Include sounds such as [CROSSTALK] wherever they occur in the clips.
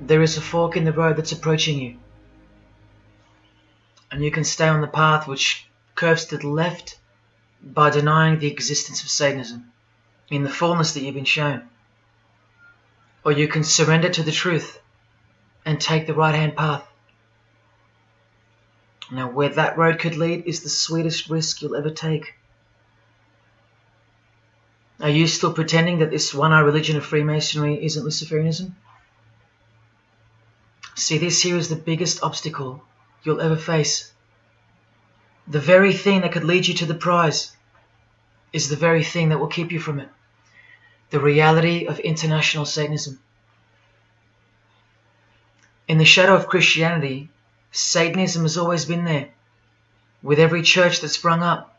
there is a fork in the road that's approaching you. And you can stay on the path which curves to the left by denying the existence of Satanism in the fullness that you've been shown. Or you can surrender to the truth and take the right hand path. Now, where that road could lead is the sweetest risk you'll ever take. Are you still pretending that this one eye religion of Freemasonry isn't Luciferianism? See, this here is the biggest obstacle you'll ever face. The very thing that could lead you to the prize is the very thing that will keep you from it. The reality of international Satanism. In the shadow of Christianity, Satanism has always been there. With every church that sprung up,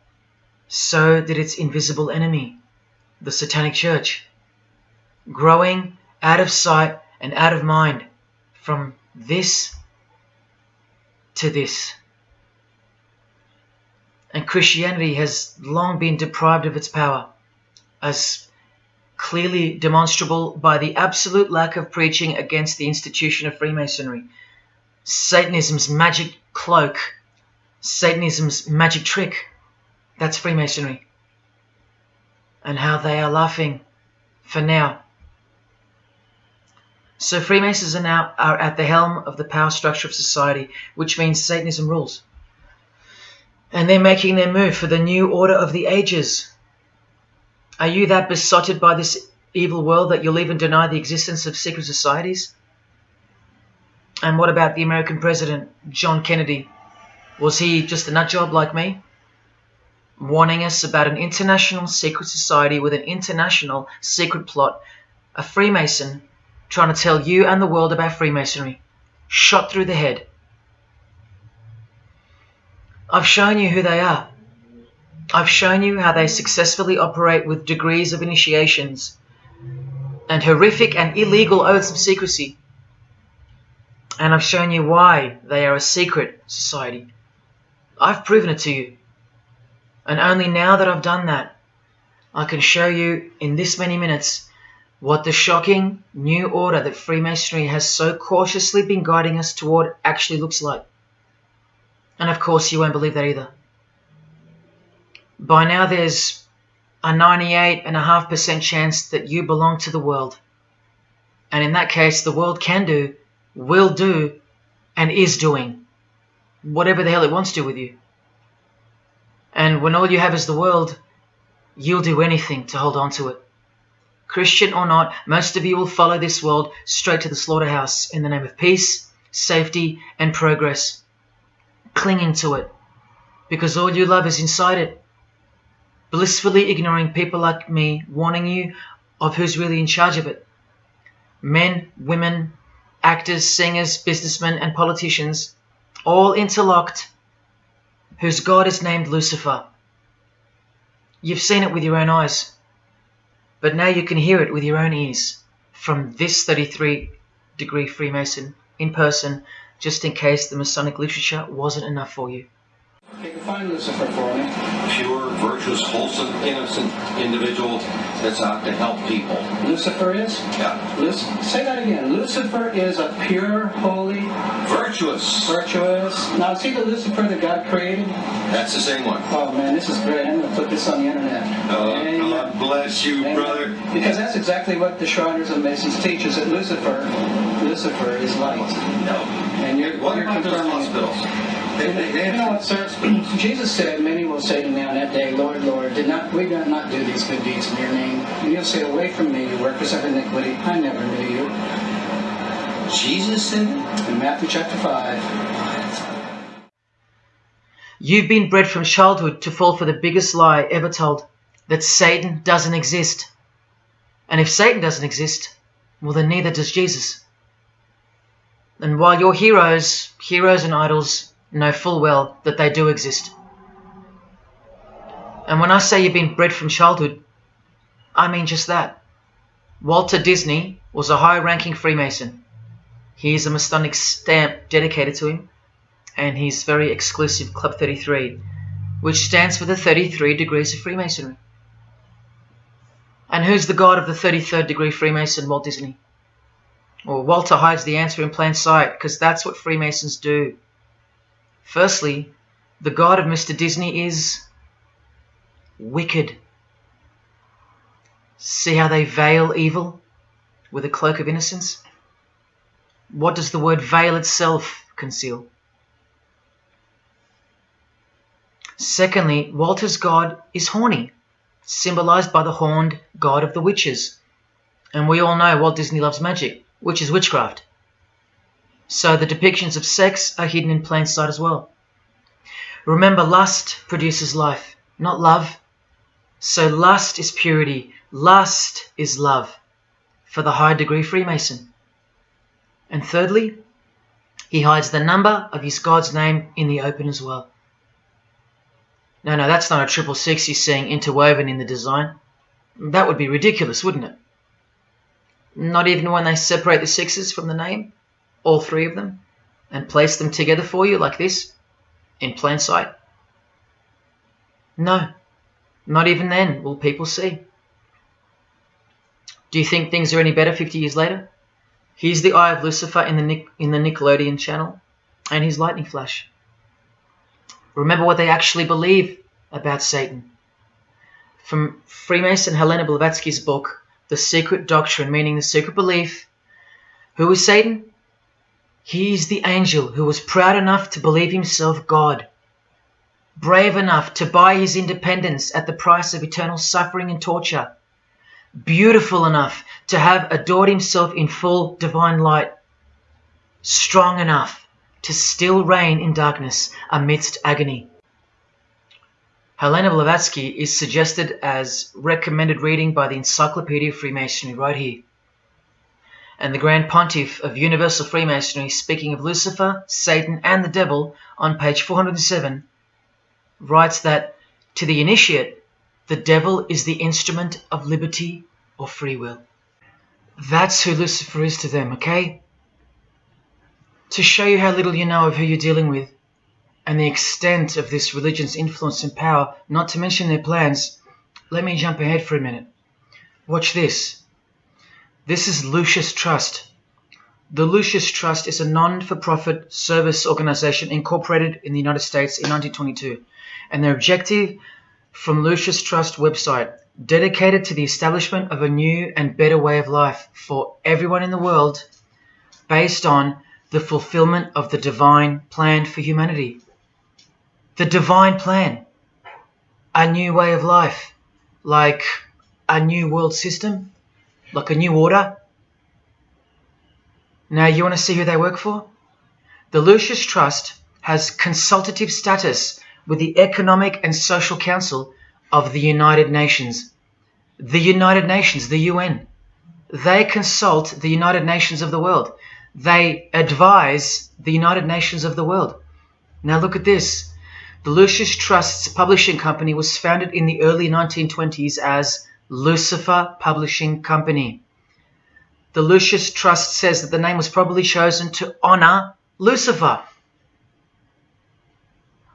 so did its invisible enemy, the Satanic Church, growing out of sight and out of mind from this to this. And Christianity has long been deprived of its power, as clearly demonstrable by the absolute lack of preaching against the institution of Freemasonry, Satanism's magic cloak, Satanism's magic trick. That's Freemasonry. And how they are laughing for now. So Freemasons are now are at the helm of the power structure of society, which means Satanism rules. And they're making their move for the new order of the ages. Are you that besotted by this evil world that you'll even deny the existence of secret societies? And what about the American president, John Kennedy? Was he just a nutjob like me? Warning us about an international secret society with an international secret plot, a Freemason trying to tell you and the world about Freemasonry. Shot through the head. I've shown you who they are. I've shown you how they successfully operate with degrees of initiations and horrific and illegal oaths of secrecy. And I've shown you why they are a secret society. I've proven it to you. And only now that I've done that, I can show you in this many minutes what the shocking new order that Freemasonry has so cautiously been guiding us toward actually looks like. And of course, you won't believe that either. By now, there's a 98.5% chance that you belong to the world. And in that case, the world can do, will do, and is doing whatever the hell it wants to with you. And when all you have is the world, you'll do anything to hold on to it. Christian or not, most of you will follow this world straight to the slaughterhouse in the name of peace, safety, and progress, clinging to it, because all you love is inside it. Blissfully ignoring people like me warning you of who's really in charge of it. Men, women, actors, singers, businessmen, and politicians, all interlocked, whose God is named Lucifer. You've seen it with your own eyes. But now you can hear it with your own ears from this 33 degree Freemason in person, just in case the Masonic literature wasn't enough for you. Okay, define Lucifer for me. pure, virtuous, wholesome, innocent individual that's out to help people. Lucifer is? Yeah. Luc- say that again. Lucifer is a pure, holy, Virtuous. virtuous. Now, see the Lucifer that God created? That's the same one. Oh man, this is great. I'm going to put this on the internet. Oh, Amen. God bless you, Amen. brother. Because that's exactly what the Shriners and Masons teach is that Lucifer, Lucifer is light. No. And you're, What you're about those confirming it. You know what, sir? Jesus said, Many will say to me on that day, Lord, Lord, did not we did not do these good deeds in your name? And you'll say, Away from me, you workers of iniquity, I never knew you. Jesus said? In Matthew chapter 5. You've been bred from childhood to fall for the biggest lie ever told that Satan doesn't exist. And if Satan doesn't exist, well, then neither does Jesus. And while your heroes, heroes and idols, know full well that they do exist. And when I say you've been bred from childhood, I mean just that. Walter Disney was a high ranking Freemason. He is a Masonic stamp dedicated to him, and his very exclusive Club 33, which stands for the 33 degrees of Freemasonry. And who's the god of the 33rd degree Freemason, Walt Disney? Well, Walter hides the answer in plain sight because that's what Freemasons do. Firstly, the God of Mr. Disney is wicked. See how they veil evil with a cloak of innocence? What does the word veil itself conceal? Secondly, Walter's God is horny, symbolized by the horned god of the witches. And we all know Walt Disney loves magic, which is witchcraft. So the depictions of sex are hidden in plain sight as well. Remember, lust produces life, not love. So lust is purity, lust is love for the high degree Freemason. And thirdly, he hides the number of his God's name in the open as well. No, no, that's not a triple six he's seeing interwoven in the design. That would be ridiculous, wouldn't it? Not even when they separate the sixes from the name, all three of them, and place them together for you like this, in plain sight. No, not even then will people see. Do you think things are any better 50 years later? Here's the Eye of Lucifer in the, Nic- in the Nickelodeon channel, and his lightning flash. Remember what they actually believe about Satan. From Freemason Helena Blavatsky's book, The Secret Doctrine, meaning the secret belief. Who is Satan? He is the angel who was proud enough to believe himself God, brave enough to buy his independence at the price of eternal suffering and torture, beautiful enough to have adored himself in full divine light, strong enough to still reign in darkness amidst agony. Helena Blavatsky is suggested as recommended reading by the Encyclopedia of Freemasonry right here. And the Grand Pontiff of Universal Freemasonry, speaking of Lucifer, Satan, and the Devil on page 407, writes that to the initiate, the devil is the instrument of liberty or free will. That's who Lucifer is to them, okay? To show you how little you know of who you're dealing with and the extent of this religion's influence and power, not to mention their plans, let me jump ahead for a minute. Watch this. This is Lucis Trust. The Lucis Trust is a non for profit service organization incorporated in the United States in 1922, and their objective from Lucis Trust website dedicated to the establishment of a new and better way of life for everyone in the world based on the fulfillment of the divine plan for humanity. The divine plan. A new way of life. Like a new world system. Like a new order. Now, you want to see who they work for? The Lucis Trust has consultative status with the Economic and Social Council of the United Nations. The United Nations, the UN. They consult the United Nations of the world. They advise the United Nations of the world. Now look at this. The Lucis Trust's publishing company was founded in the early 1920s as Lucifer Publishing Company. The Lucis Trust says that the name was probably chosen to honor Lucifer.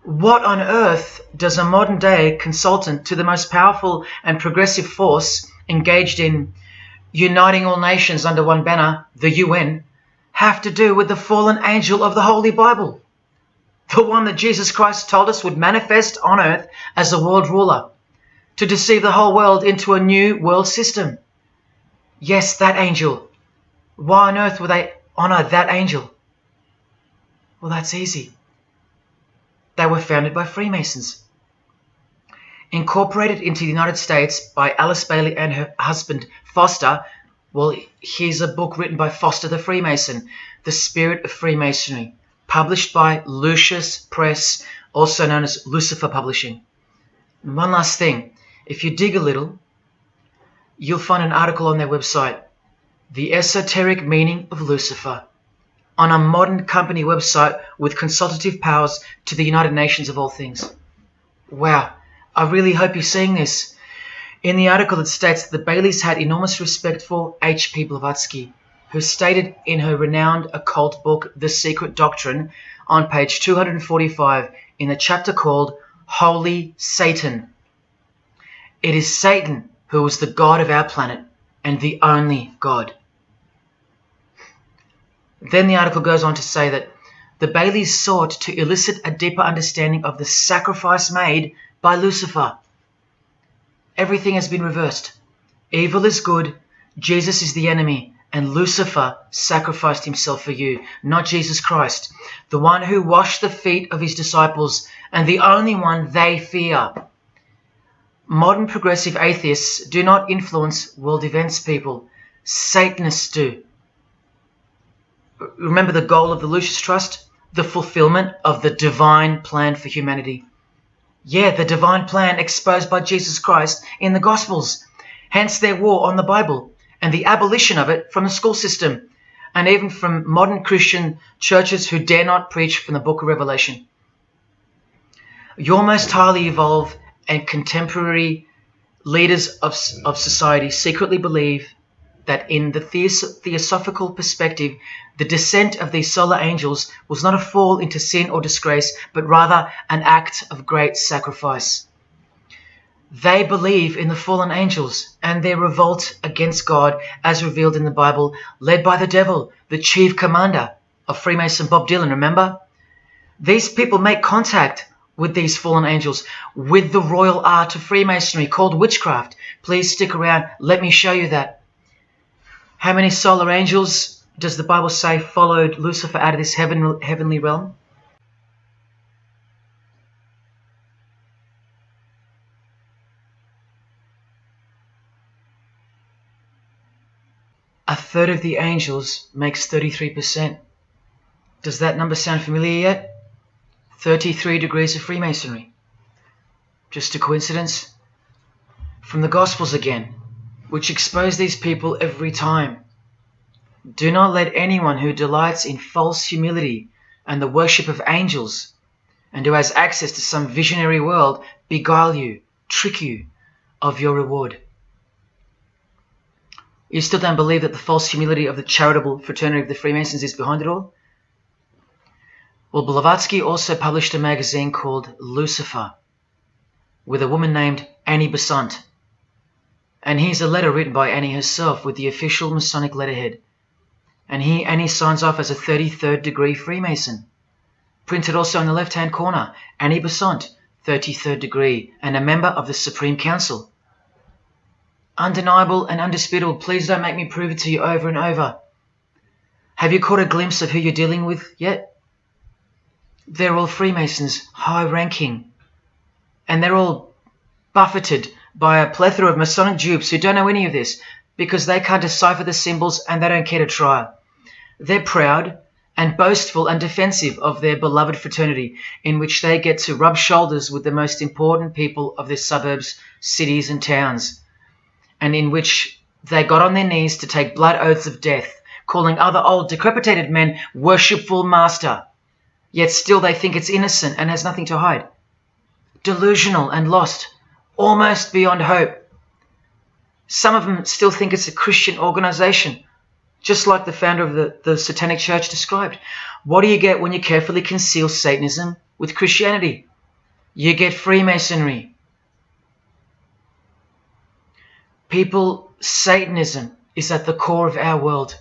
What on earth does a modern day consultant to the most powerful and progressive force engaged in uniting all nations under one banner, the UN, have to do with the fallen angel of the Holy Bible? The one that Jesus Christ told us would manifest on earth as a world ruler to deceive the whole world into a new world system. Yes, that angel. Why on earth would they honor that angel? Well, that's easy. They were founded by Freemasons. Incorporated into the United States by Alice Bailey and her husband Foster. Well, here's a book written by Foster the Freemason, The Spirit of Freemasonry, published by Lucis Press, also known as Lucifer Publishing. And one last thing if you dig a little, you'll find an article on their website, The Esoteric Meaning of Lucifer on a modern company website with consultative powers to the United Nations of all things. Wow, I really hope you're seeing this. In the article, it states that the Baileys had enormous respect for H.P. Blavatsky, who stated in her renowned occult book, The Secret Doctrine, on page 245 in a chapter called Holy Satan. It is Satan who is the God of our planet and the only God. Then the article goes on to say that the Baileys sought to elicit a deeper understanding of the sacrifice made by Lucifer. Everything has been reversed. Evil is good, Jesus is the enemy, and Lucifer sacrificed himself for you, not Jesus Christ, the one who washed the feet of his disciples and the only one they fear. Modern progressive atheists do not influence world events, people. Satanists do. Remember the goal of the Lucis Trust? The fulfillment of the divine plan for humanity. Yeah, the divine plan exposed by Jesus Christ in the Gospels. Hence their war on the Bible and the abolition of it from the school system and even from modern Christian churches who dare not preach from the book of Revelation. Your most highly evolved and contemporary leaders of, of society secretly believe that in the theosophical perspective, the descent of these solar angels was not a fall into sin or disgrace, but rather an act of great sacrifice. They believe in the fallen angels and their revolt against God as revealed in the Bible, led by the devil, the chief commander of Freemason Bob Dylan, remember? These people make contact with these fallen angels, with the royal art of Freemasonry called witchcraft. Please stick around. Let me show you that. How many solar angels does the Bible say followed Lucifer out of this heaven, heavenly realm? A third of the angels makes 33%. Does that number sound familiar yet? 33 degrees of Freemasonry. Just a coincidence? From the Gospels again, which expose these people every time. Do not let anyone who delights in false humility and the worship of angels, and who has access to some visionary world, beguile you, trick you of your reward. You still don't believe that the false humility of the charitable fraternity of the Freemasons is behind it all? Well, Blavatsky also published a magazine called Lucifer with a woman named Annie Besant. And here's a letter written by Annie herself with the official Masonic letterhead. And here Annie signs off as a 33rd degree Freemason. Printed also in the left hand corner, Annie Besant, 33rd degree, and a member of the Supreme Council. Undeniable and undisputable, please don't make me prove it to you over and over. Have you caught a glimpse of who you're dealing with yet? They're all Freemasons, high ranking. And they're all buffeted by a plethora of Masonic dupes who don't know any of this because they can't decipher the symbols and they don't care to try. They're proud and boastful and defensive of their beloved fraternity, in which they get to rub shoulders with the most important people of their suburbs, cities, and towns, and in which they got on their knees to take blood oaths of death, calling other old decrepitated men worshipful master yet still they think it's innocent and has nothing to hide. Delusional and lost, almost beyond hope. Some of them still think it's a Christian organization, just like the founder of the, the Satanic Church described. What do you get when you carefully conceal Satanism with Christianity? You get Freemasonry. People, Satanism is at the core of our world,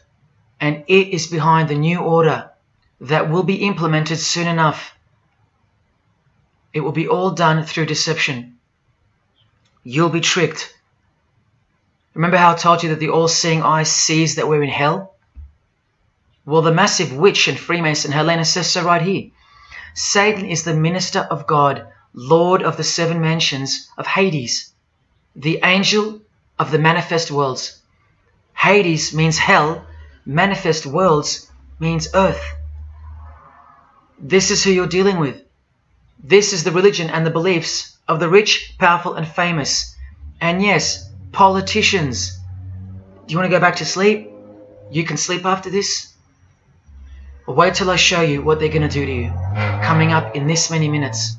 and it is behind the new order that will be implemented soon enough. It will be all done through deception. You'll be tricked. Remember how I told you that the all-seeing eye sees that we're in hell? Well, the massive witch and Freemason Helena says so right here. Satan is the minister of God, Lord of the seven mansions of Hades, the angel of the manifest worlds. Hades means hell, manifest worlds means earth. This is who you're dealing with. This is the religion and the beliefs of the rich, powerful, and famous. And yes, politicians. Do you want to go back to sleep? You can sleep after this? Wait till I show you what they're going to do to you, coming up in this many minutes.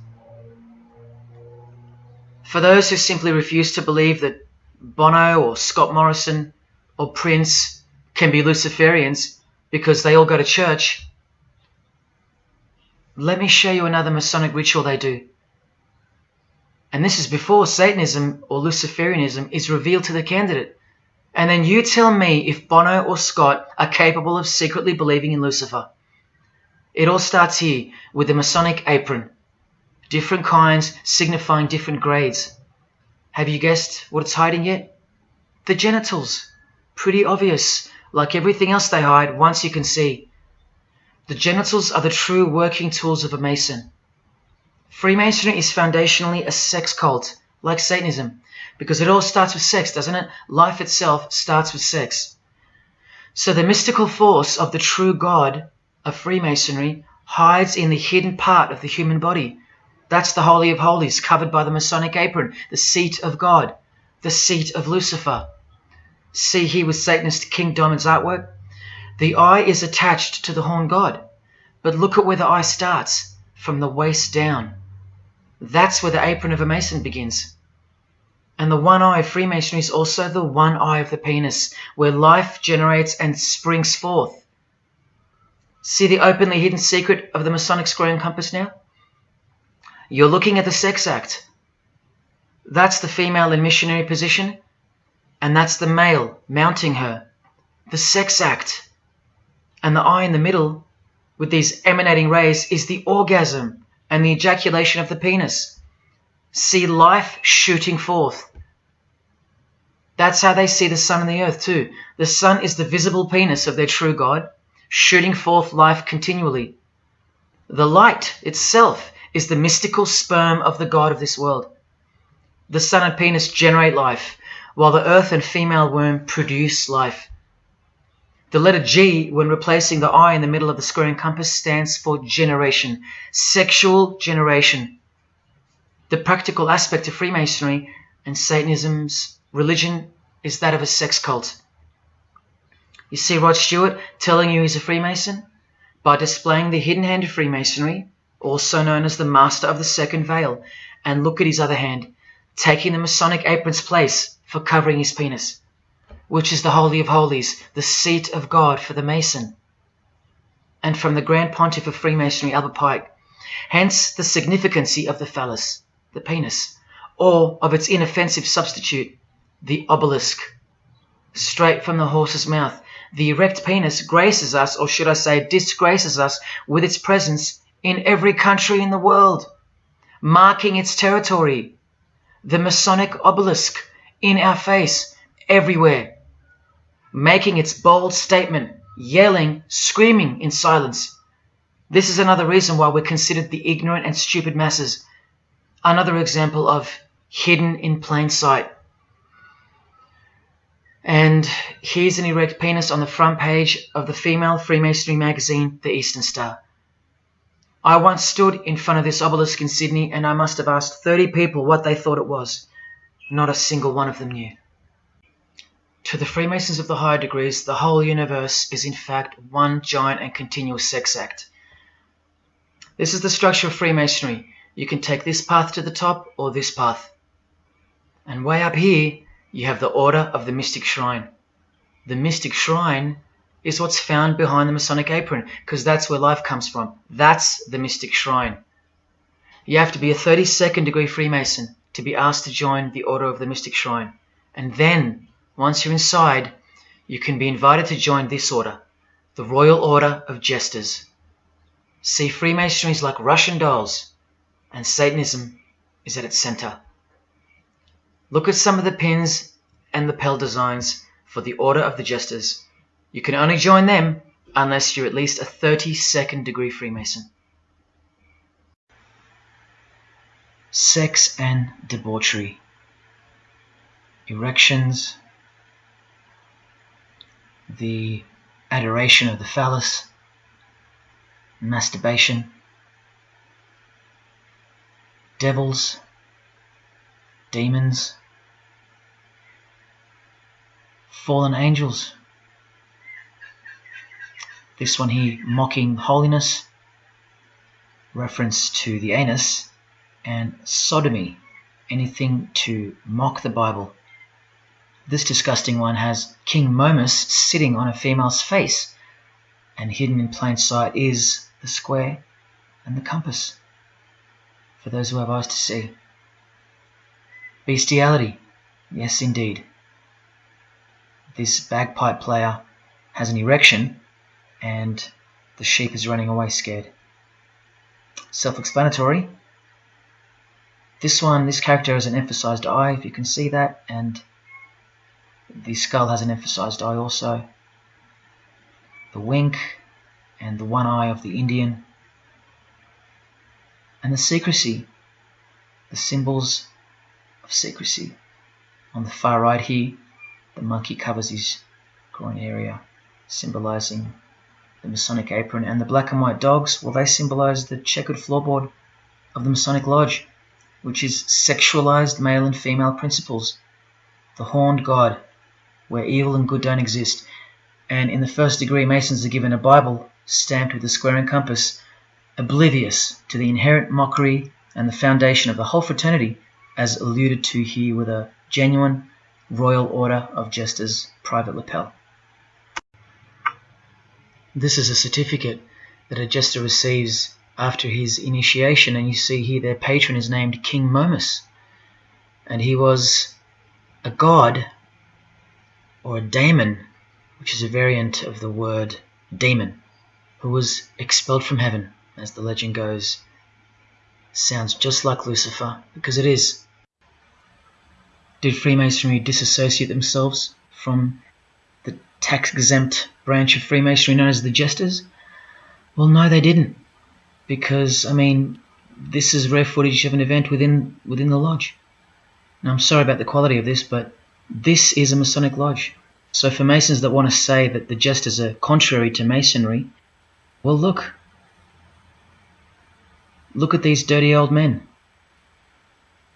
For those who simply refuse to believe that Bono or Scott Morrison or Prince can be Luciferians because they all go to church, let me show you another Masonic ritual they do. And this is before Satanism or Luciferianism is revealed to the candidate. And then you tell me if Bono or Scott are capable of secretly believing in Lucifer. It all starts here with the Masonic apron. Different kinds signifying different grades. Have you guessed what it's hiding yet? The genitals. Pretty obvious. Like everything else they hide, once you can see. The genitals are the true working tools of a Mason. Freemasonry is foundationally a sex cult, like Satanism, because it all starts with sex, doesn't it? Life itself starts with sex. So the mystical force of the true God of Freemasonry hides in the hidden part of the human body. That's the Holy of Holies, covered by the Masonic apron, the seat of God, the seat of Lucifer. See here with Satanist King Diamond's artwork? The eye is attached to the horn god, but look at where the eye starts, from the waist down. That's where the apron of a Mason begins. And the one eye of Freemasonry is also the one eye of the penis, where life generates and springs forth. See the openly hidden secret of the Masonic square and compass now? You're looking at the sex act. That's the female in missionary position, and that's the male mounting her. The sex act. And the eye in the middle, with these emanating rays, is the orgasm and the ejaculation of the penis. See life shooting forth. That's how they see the sun and the earth, too. The sun is the visible penis of their true God, shooting forth life continually. The light itself is the mystical sperm of the God of this world. The sun and penis generate life, while the earth and female womb produce life. The letter G, when replacing the I in the middle of the square and compass, stands for generation, sexual generation. The practical aspect of Freemasonry and Satanism's religion is that of a sex cult. You see Rod Stewart telling you he's a Freemason? By displaying the hidden hand of Freemasonry, also known as the Master of the Second Veil, and look at his other hand, taking the Masonic apron's place for covering his penis which is the Holy of Holies, the seat of God for the Mason. And from the Grand Pontiff of Freemasonry, Albert Pike, hence the significancy of the phallus, the penis, or of its inoffensive substitute, the obelisk. Straight from the horse's mouth, the erect penis graces us, or should I say disgraces us, with its presence in every country in the world, marking its territory. The Masonic obelisk in our face, everywhere making its bold statement, yelling, screaming in silence. This is another reason why we're considered the ignorant and stupid masses. Another example of hidden in plain sight. And here's an erect penis on the front page of the female Freemasonry magazine, The Eastern Star. I once stood in front of this obelisk in Sydney and I must have asked 30 people what they thought it was. Not a single one of them knew. To the Freemasons of the higher degrees, the whole universe is in fact one giant and continuous sex act. This is the structure of Freemasonry. You can take this path to the top or this path. And way up here, you have the Order of the Mystic Shrine. The Mystic Shrine is what's found behind the Masonic apron, because that's where life comes from. That's the Mystic Shrine. You have to be a 32nd degree Freemason to be asked to join the Order of the Mystic Shrine. And then once you're inside, you can be invited to join this order, the Royal Order of Jesters. See, Freemasonry is like Russian dolls, and Satanism is at its center. Look at some of the pins and lapel designs for the Order of the Jesters. You can only join them unless you're at least a 32nd degree Freemason. Sex and debauchery. Erections, the adoration of the phallus, masturbation, devils, demons, fallen angels. This one here, mocking holiness, reference to the anus, and sodomy, anything to mock the Bible. This disgusting one has King Momus sitting on a female's face, and hidden in plain sight is the square and the compass, for those who have eyes to see. Bestiality, yes indeed. this bagpipe player has an erection and the sheep is running away scared. Self-explanatory. This one, this character has an emphasized eye, if you can see that, and the skull has an emphasized eye also. The wink and the one eye of the Indian. And the secrecy, the symbols of secrecy. On the far right here, the monkey covers his groin area, symbolizing the Masonic apron, and the black and white dogs, well, they symbolize the checkered floorboard of the Masonic Lodge, which is sexualized male and female principles. The horned god, where evil and good don't exist. And in the first degree, Masons are given a Bible stamped with a square and compass, oblivious to the inherent mockery and the foundation of the whole fraternity, as alluded to here with a genuine Royal Order of Jesters private lapel. This is a certificate that a jester receives after his initiation, and you see here their patron is named King Momus, and he was a god or a daemon, which is a variant of the word demon, who was expelled from heaven, as the legend goes. Sounds just like Lucifer, because it is. Did Freemasonry disassociate themselves from the tax exempt branch of Freemasonry known as the Jesters? Well, no, they didn't, because I mean, this is rare footage of an event within within the lodge. Now, I'm sorry about the quality of this, but this is a Masonic lodge. So for Masons that want to say that the Jesters are contrary to Masonry, well, look. Look at these dirty old men.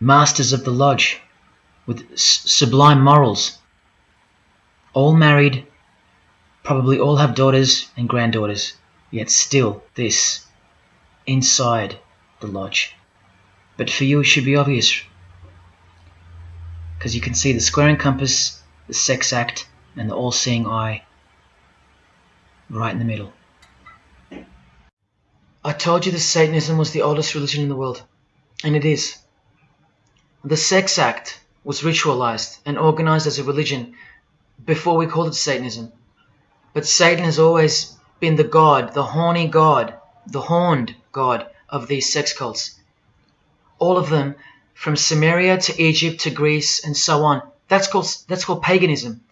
Masters of the lodge, with sublime morals. All married, probably all have daughters and granddaughters, yet still this, inside the lodge. But for you it should be obvious, because you can see the square and compass, the sex act, and the all-seeing eye right in the middle. I told you that Satanism was the oldest religion in the world, and it is. The sex act was ritualized and organized as a religion before we called it Satanism. But Satan has always been the god, the horny god, the horned god of these sex cults. All of them, from Samaria to Egypt to Greece and so on, that's called, that's called paganism.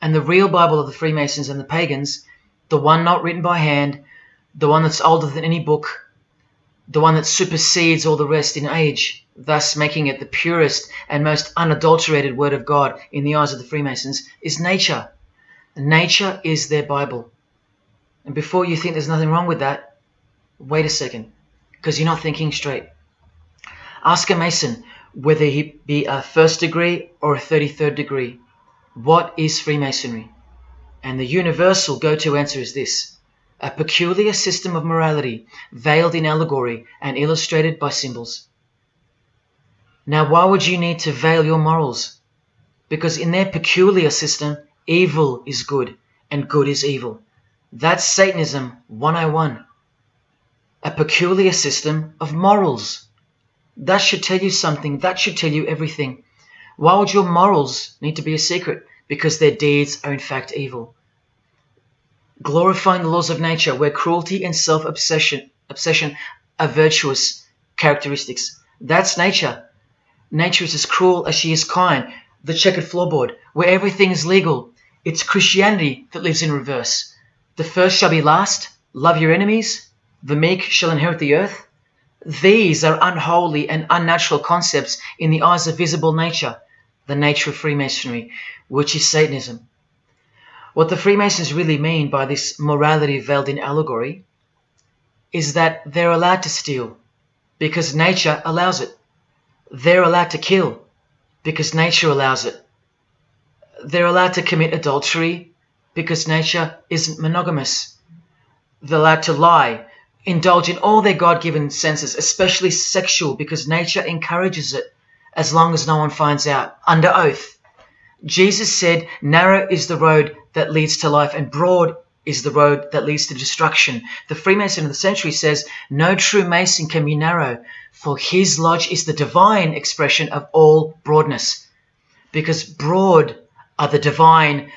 And the real Bible of the Freemasons and the pagans, the one not written by hand, the one that's older than any book, the one that supersedes all the rest in age, thus making it the purest and most unadulterated word of God in the eyes of the Freemasons, is nature. Nature is their Bible. And before you think there's nothing wrong with that, wait a second, because you're not thinking straight. Ask a Mason whether he be a first degree or a 33rd degree. What is Freemasonry? And the universal go-to answer is this a peculiar system of morality, veiled in allegory and illustrated by symbols. Now, why would you need to veil your morals? Because in their peculiar system, evil is good and good is evil. That's Satanism 101. A peculiar system of morals. That should tell you something. That should tell you everything. Why would your morals need to be a secret? Because their deeds are in fact evil glorifying the laws of nature, where cruelty and self-obsession obsession are virtuous characteristics. That's nature. Nature is as cruel as she is kind. The checkered floorboard, where everything is legal. It's Christianity that lives in reverse. The first shall be last. Love your enemies. The meek shall inherit the earth. These are unholy and unnatural concepts in the eyes of visible nature, the nature of Freemasonry, which is Satanism. What the Freemasons really mean by this morality veiled in allegory is that they're allowed to steal because nature allows it. They're allowed to kill because nature allows it. They're allowed to commit adultery because nature isn't monogamous. They're allowed to lie, indulge in all their God-given senses, especially sexual, because nature encourages it as long as no one finds out, under oath. Jesus said, narrow is the road that leads to life, and broad is the road that leads to destruction. The Freemason of the century says, No true Mason can be narrow, for his lodge is the divine expression of all broadness. Because broad are the divine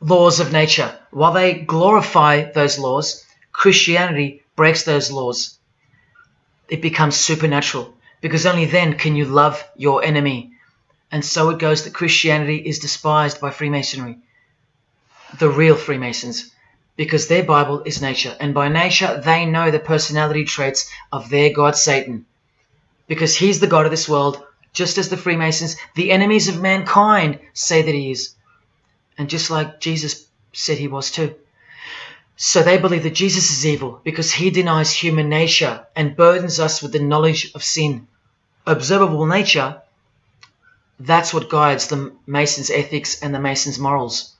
laws of nature. While they glorify those laws, Christianity breaks those laws. It becomes supernatural because only then can you love your enemy. And so it goes that Christianity is despised by Freemasonry, the real Freemasons, because their Bible is nature. And by nature, they know the personality traits of their God Satan. Because he's the God of this world, just as the Freemasons, the enemies of mankind, say that he is. And just like Jesus said he was too. So they believe that Jesus is evil because he denies human nature and burdens us with the knowledge of sin. Observable nature, that's what guides the Masons' ethics and the Masons' morals.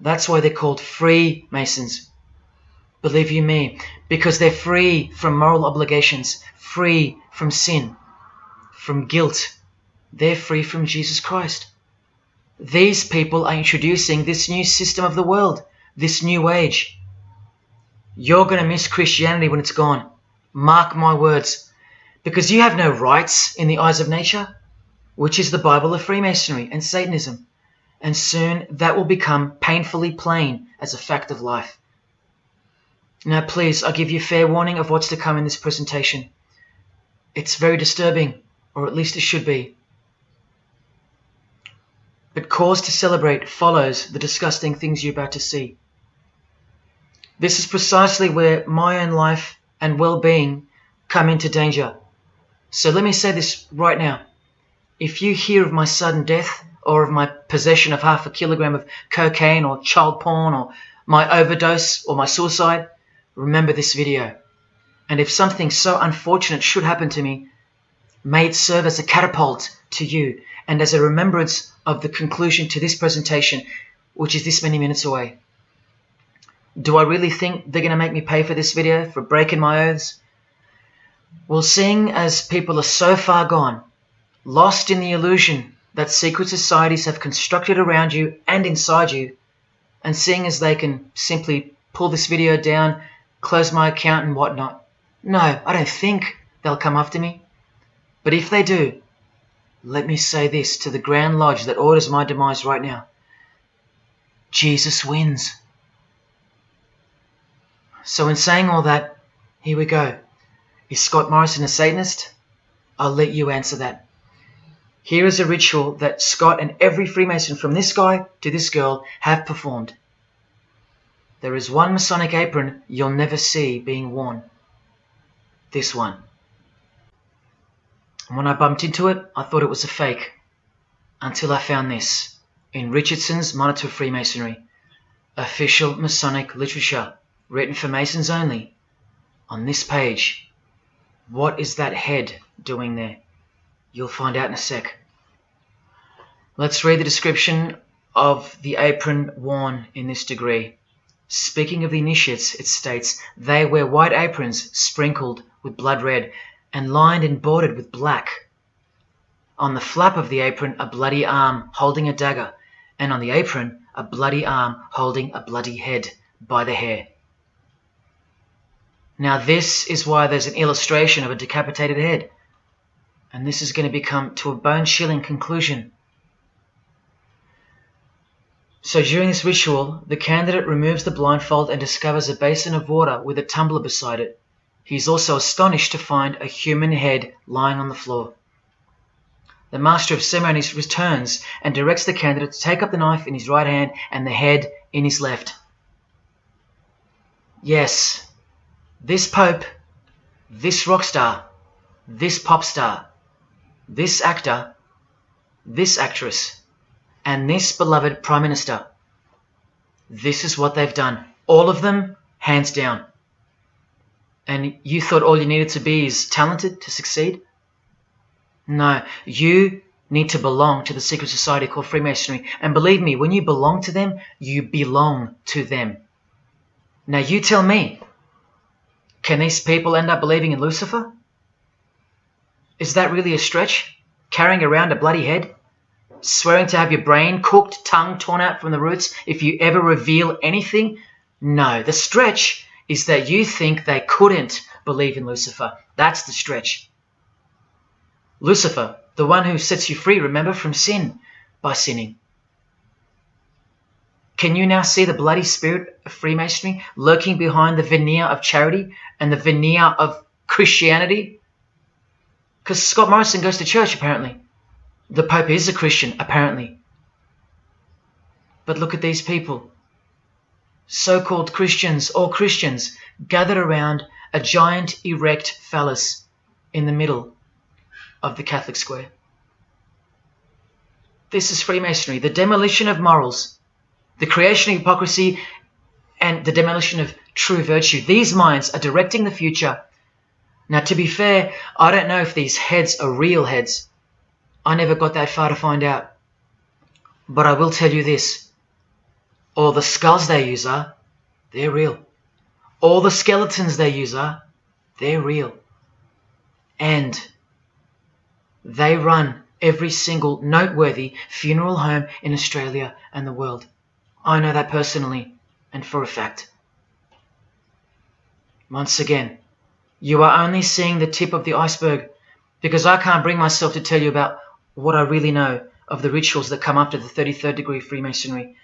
That's why they're called free Masons. Believe you me, because they're free from moral obligations, free from sin, from guilt. They're free from Jesus Christ. These people are introducing this new system of the world, this new age. You're going to miss Christianity when it's gone. Mark my words. Because you have no rights in the eyes of nature, which is the Bible of Freemasonry and Satanism. And soon that will become painfully plain as a fact of life. Now, please, I give you fair warning of what's to come in this presentation. It's very disturbing, or at least it should be. But cause to celebrate follows the disgusting things you're about to see. This is precisely where my own life and well being come into danger. So let me say this right now. If you hear of my sudden death, or of my possession of half a kilogram of cocaine, or child porn, or my overdose, or my suicide, remember this video. And if something so unfortunate should happen to me, may it serve as a catapult to you and as a remembrance of the conclusion to this presentation, which is this many minutes away. Do I really think they're going to make me pay for this video for breaking my oaths? Well, seeing as people are so far gone, lost in the illusion that secret societies have constructed around you and inside you, and seeing as they can simply pull this video down, close my account and whatnot, no, I don't think they'll come after me. But if they do, let me say this to the Grand Lodge that orders my demise right now. Jesus wins. So in saying all that, here we go. Is Scott Morrison a Satanist? I'll let you answer that. Here is a ritual that Scott and every Freemason from this guy to this girl have performed. There is one Masonic apron you'll never see being worn. This one. And when I bumped into it, I thought it was a fake. Until I found this in Richardson's Monitor Freemasonry, official Masonic literature, written for Masons only. On this page, what is that head doing there? You'll find out in a sec. Let's read the description of the apron worn in this degree. Speaking of the initiates, it states, they wear white aprons sprinkled with blood red and lined and bordered with black. On the flap of the apron, a bloody arm holding a dagger, and on the apron, a bloody arm holding a bloody head by the hair. Now, this is why there's an illustration of a decapitated head. And this is going to become to a bone chilling conclusion. So, during this ritual, the candidate removes the blindfold and discovers a basin of water with a tumbler beside it. He is also astonished to find a human head lying on the floor. The master of ceremonies returns and directs the candidate to take up the knife in his right hand and the head in his left. Yes, this pope, this rock star, this pop star, this actor, this actress, and this beloved prime minister. This is what they've done. All of them, hands down. And you thought all you needed to be is talented to succeed? No, you need to belong to the secret society called Freemasonry. And believe me, when you belong to them, you belong to them. Now you tell me, can these people end up believing in Lucifer? Is that really a stretch? Carrying around a bloody head? Swearing to have your brain cooked, tongue torn out from the roots if you ever reveal anything? No, the stretch is that you think they couldn't believe in Lucifer. That's the stretch. Lucifer, the one who sets you free, remember, from sin by sinning. Can you now see the bloody spirit of Freemasonry lurking behind the veneer of charity and the veneer of Christianity? Because Scott Morrison goes to church, apparently. The Pope is a Christian, apparently. But look at these people. So called Christians or Christians gathered around a giant erect phallus in the middle of the Catholic square. This is Freemasonry, the demolition of morals, the creation of hypocrisy, and the demolition of true virtue. These minds are directing the future. Now, to be fair, I don't know if these heads are real heads. I never got that far to find out. But I will tell you this. All the skulls they use are, they're real. All the skeletons they use are, they're real. And they run every single noteworthy funeral home in Australia and the world. I know that personally and for a fact. Once again, you are only seeing the tip of the iceberg because I can't bring myself to tell you about what I really know of the rituals that come after the 33rd degree Freemasonry.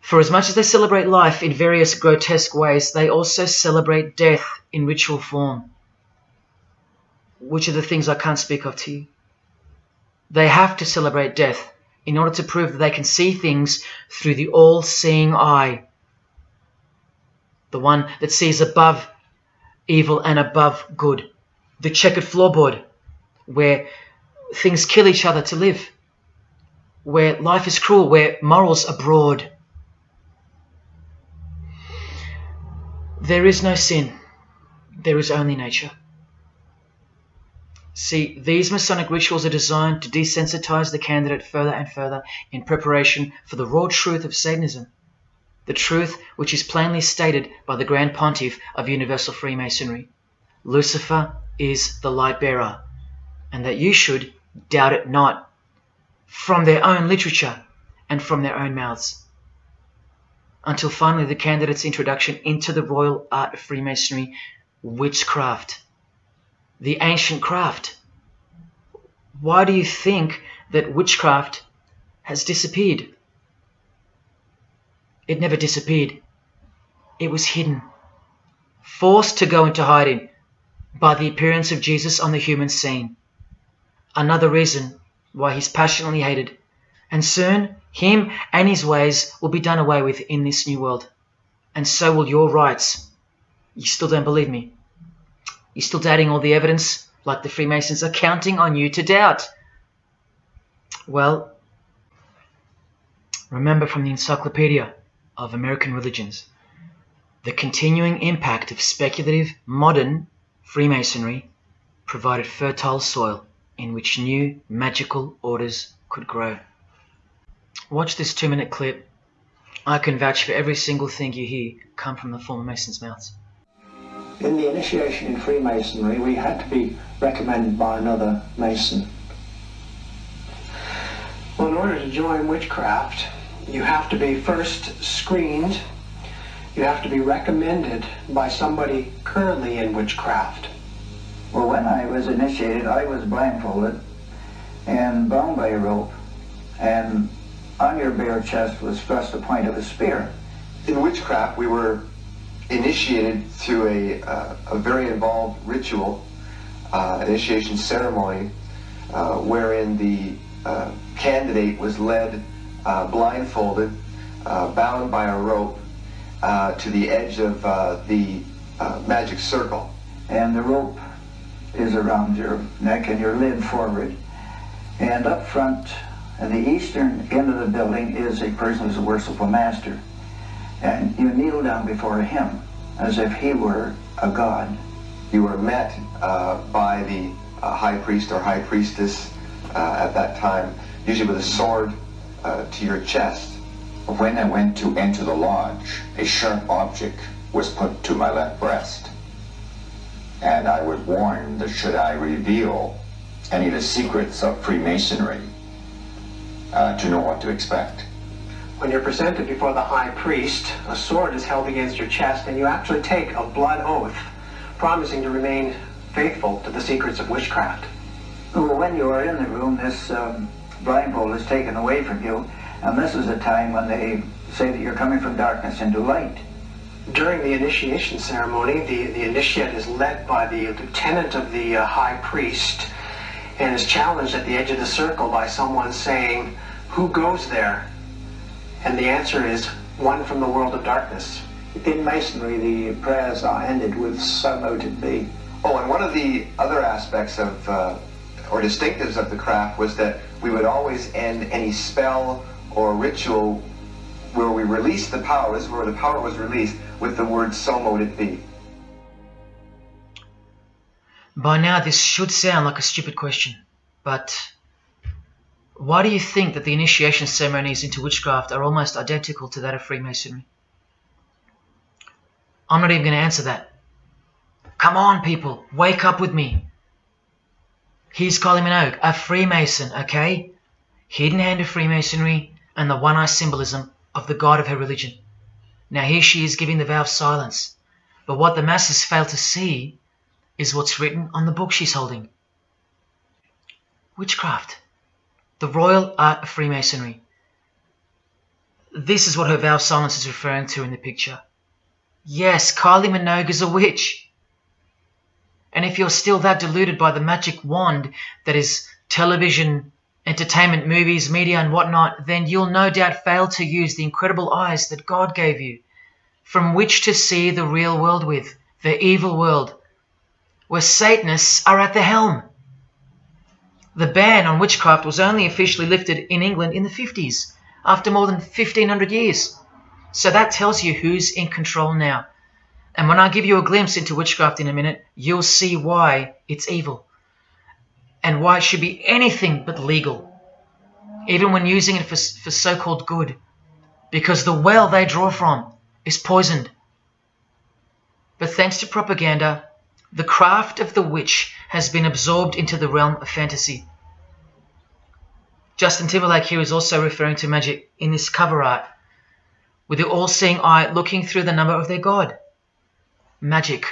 For as much as they celebrate life in various grotesque ways, they also celebrate death in ritual form. Which are the things I can't speak of to you. They have to celebrate death in order to prove that they can see things through the all seeing eye. The one that sees above evil and above good. The checkered floorboard, where things kill each other to live, where life is cruel, where morals are broad. There is no sin, there is only nature. See, these Masonic rituals are designed to desensitize the candidate further and further in preparation for the raw truth of Satanism. The truth which is plainly stated by the Grand Pontiff of Universal Freemasonry. Lucifer is the light bearer, and that you should doubt it not, from their own literature and from their own mouths. Until finally the candidate's introduction into the royal art of Freemasonry, witchcraft the ancient craft. Why do you think that witchcraft has disappeared? It never disappeared. It was hidden, forced to go into hiding by the appearance of Jesus on the human scene. Another reason why he's passionately hated, and soon him and his ways will be done away with in this new world, and so will your rights. You still don't believe me? You're still doubting all the evidence, like the Freemasons are counting on you to doubt. Well, remember from the Encyclopedia of American Religions the continuing impact of speculative modern Freemasonry provided fertile soil in which new magical orders could grow. Watch this two minute clip. I can vouch for every single thing you hear come from the former Masons' mouths. In the initiation in Freemasonry, we had to be recommended by another Mason. Well, in order to join witchcraft, you have to be first screened. You have to be recommended by somebody currently in witchcraft. Well, when I was initiated, I was blindfolded and bound by a rope, and on your bare chest was thrust the point of a spear. In witchcraft, we were initiated through a, uh, a very involved ritual, uh, initiation ceremony, uh, wherein the uh, candidate was led uh, blindfolded, uh, bound by a rope to the edge of the magic circle. And the rope is around your neck and you're led forward. And up front, at the eastern end of the building, is a person who's a worshipful master and you kneel down before him as if he were a god. You were met uh, by the uh, high priest or high priestess uh, at that time, usually with a sword uh, to your chest. When I went to enter the lodge, a sharp object was put to my left breast. And I was warned that should I reveal any of the secrets of Freemasonry, uh, to know what to expect. When you're presented before the high priest, a sword is held against your chest, and you actually take a blood oath, promising to remain faithful to the secrets of witchcraft. Well, when you are in the room, this um, blindfold is taken away from you, and this is a time when they say that you're coming from darkness into light. During the initiation ceremony, the, the initiate is led by the lieutenant of the uh, high priest and is challenged at the edge of the circle by someone saying, Who goes there? And the answer is, One from the world of darkness. In Masonry, the prayers are ended with so mote it be. Oh, and one of the other aspects of, uh, or distinctives of the craft was that we would always end any spell or ritual where we released the power, this is where the power was released, with the word so mote it be. By now, this should sound like a stupid question, but why do you think that the initiation ceremonies into witchcraft are almost identical to that of Freemasonry? I'm not even going to answer that. Come on, people, wake up with me. Here's Kylie Minogue, a Freemason, okay? Hidden hand of Freemasonry and the one eye symbolism of the god of her religion. Now here she is giving the vow of silence, but what the masses fail to see is what's written on the book she's holding. Witchcraft, the royal art of Freemasonry. This is what her vow of silence is referring to in the picture. Yes, Kylie Minogue is a witch. And if you're still that deluded by the magic wand that is television, entertainment, movies, media, and whatnot, then you'll no doubt fail to use the incredible eyes that God gave you, from which to see the real world with, the evil world, where Satanists are at the helm. The ban on witchcraft was only officially lifted in England in the 50s, after more than 1500 years. So that tells you who's in control now. And when I give you a glimpse into witchcraft in a minute, you'll see why it's evil. And why it should be anything but legal. Even when using it for, for so-called good. Because the well they draw from is poisoned. But thanks to propaganda, the craft of the witch has been absorbed into the realm of fantasy. Justin Timberlake here is also referring to magic in this cover art, with the all-seeing eye looking through the number of their god. Magic.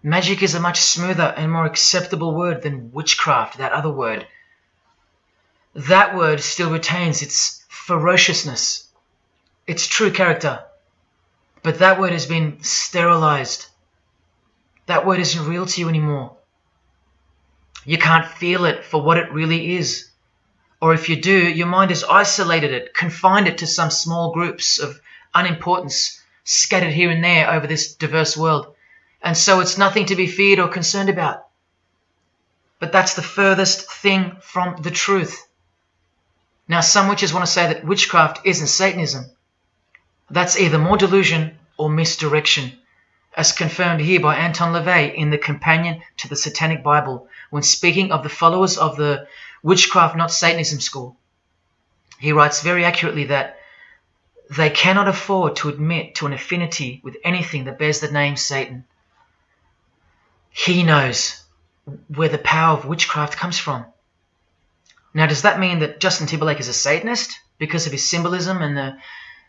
Magic is a much smoother and more acceptable word than witchcraft, that other word. That word still retains its ferociousness, its true character, but that word has been sterilized. That word isn't real to you anymore. You can't feel it for what it really is. Or if you do, your mind has isolated it, confined it to some small groups of unimportance scattered here and there over this diverse world. And so it's nothing to be feared or concerned about. But that's the furthest thing from the truth. Now, some witches want to say that witchcraft isn't Satanism. That's either more delusion or misdirection, as confirmed here by Anton LaVey in the Companion to the Satanic Bible when speaking of the followers of the Witchcraft Not Satanism school. He writes very accurately that they cannot afford to admit to an affinity with anything that bears the name Satan. He knows where the power of witchcraft comes from. Now, does that mean that Justin Timberlake is a Satanist because of his symbolism and the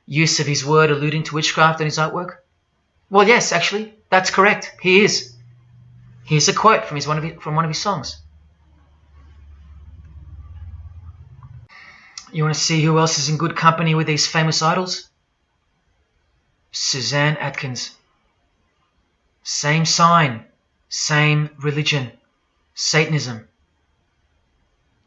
use of his word alluding to witchcraft in his artwork? Well, yes, actually, that's correct. He is. Here's a quote from, his, one, of his, from one of his songs. You want to see who else is in good company with these famous idols? Suzanne Atkins. Same sign, same religion, Satanism.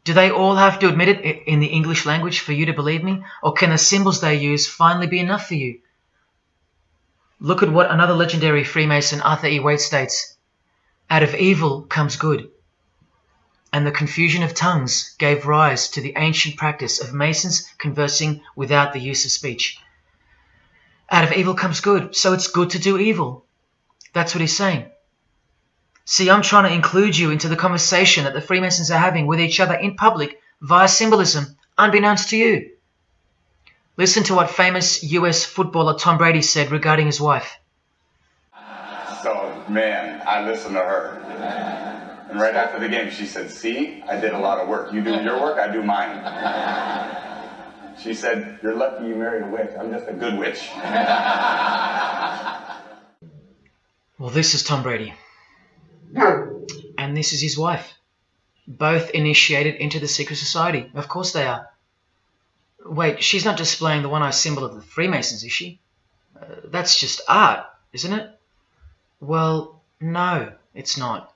Do they all have to admit it in the English language for you to believe me? Or can the symbols they use finally be enough for you? Look at what another legendary Freemason, Arthur E. Waite, states. Out of evil comes good. And the confusion of tongues gave rise to the ancient practice of Masons conversing without the use of speech. Out of evil comes good, so it's good to do evil. That's what he's saying. See, I'm trying to include you into the conversation that the Freemasons are having with each other in public via symbolism, unbeknownst to you. Listen to what famous US footballer Tom Brady said regarding his wife. So, man, I listen to her. And right after the game, she said, See, I did a lot of work. You do your work, I do mine. She said, You're lucky you married a witch. I'm just a good witch. Well, this is Tom Brady. And this is his wife. Both initiated into the secret society. Of course they are. Wait, she's not displaying the one-eye symbol of the Freemasons, is she? Uh, that's just art, isn't it? Well, no, it's not.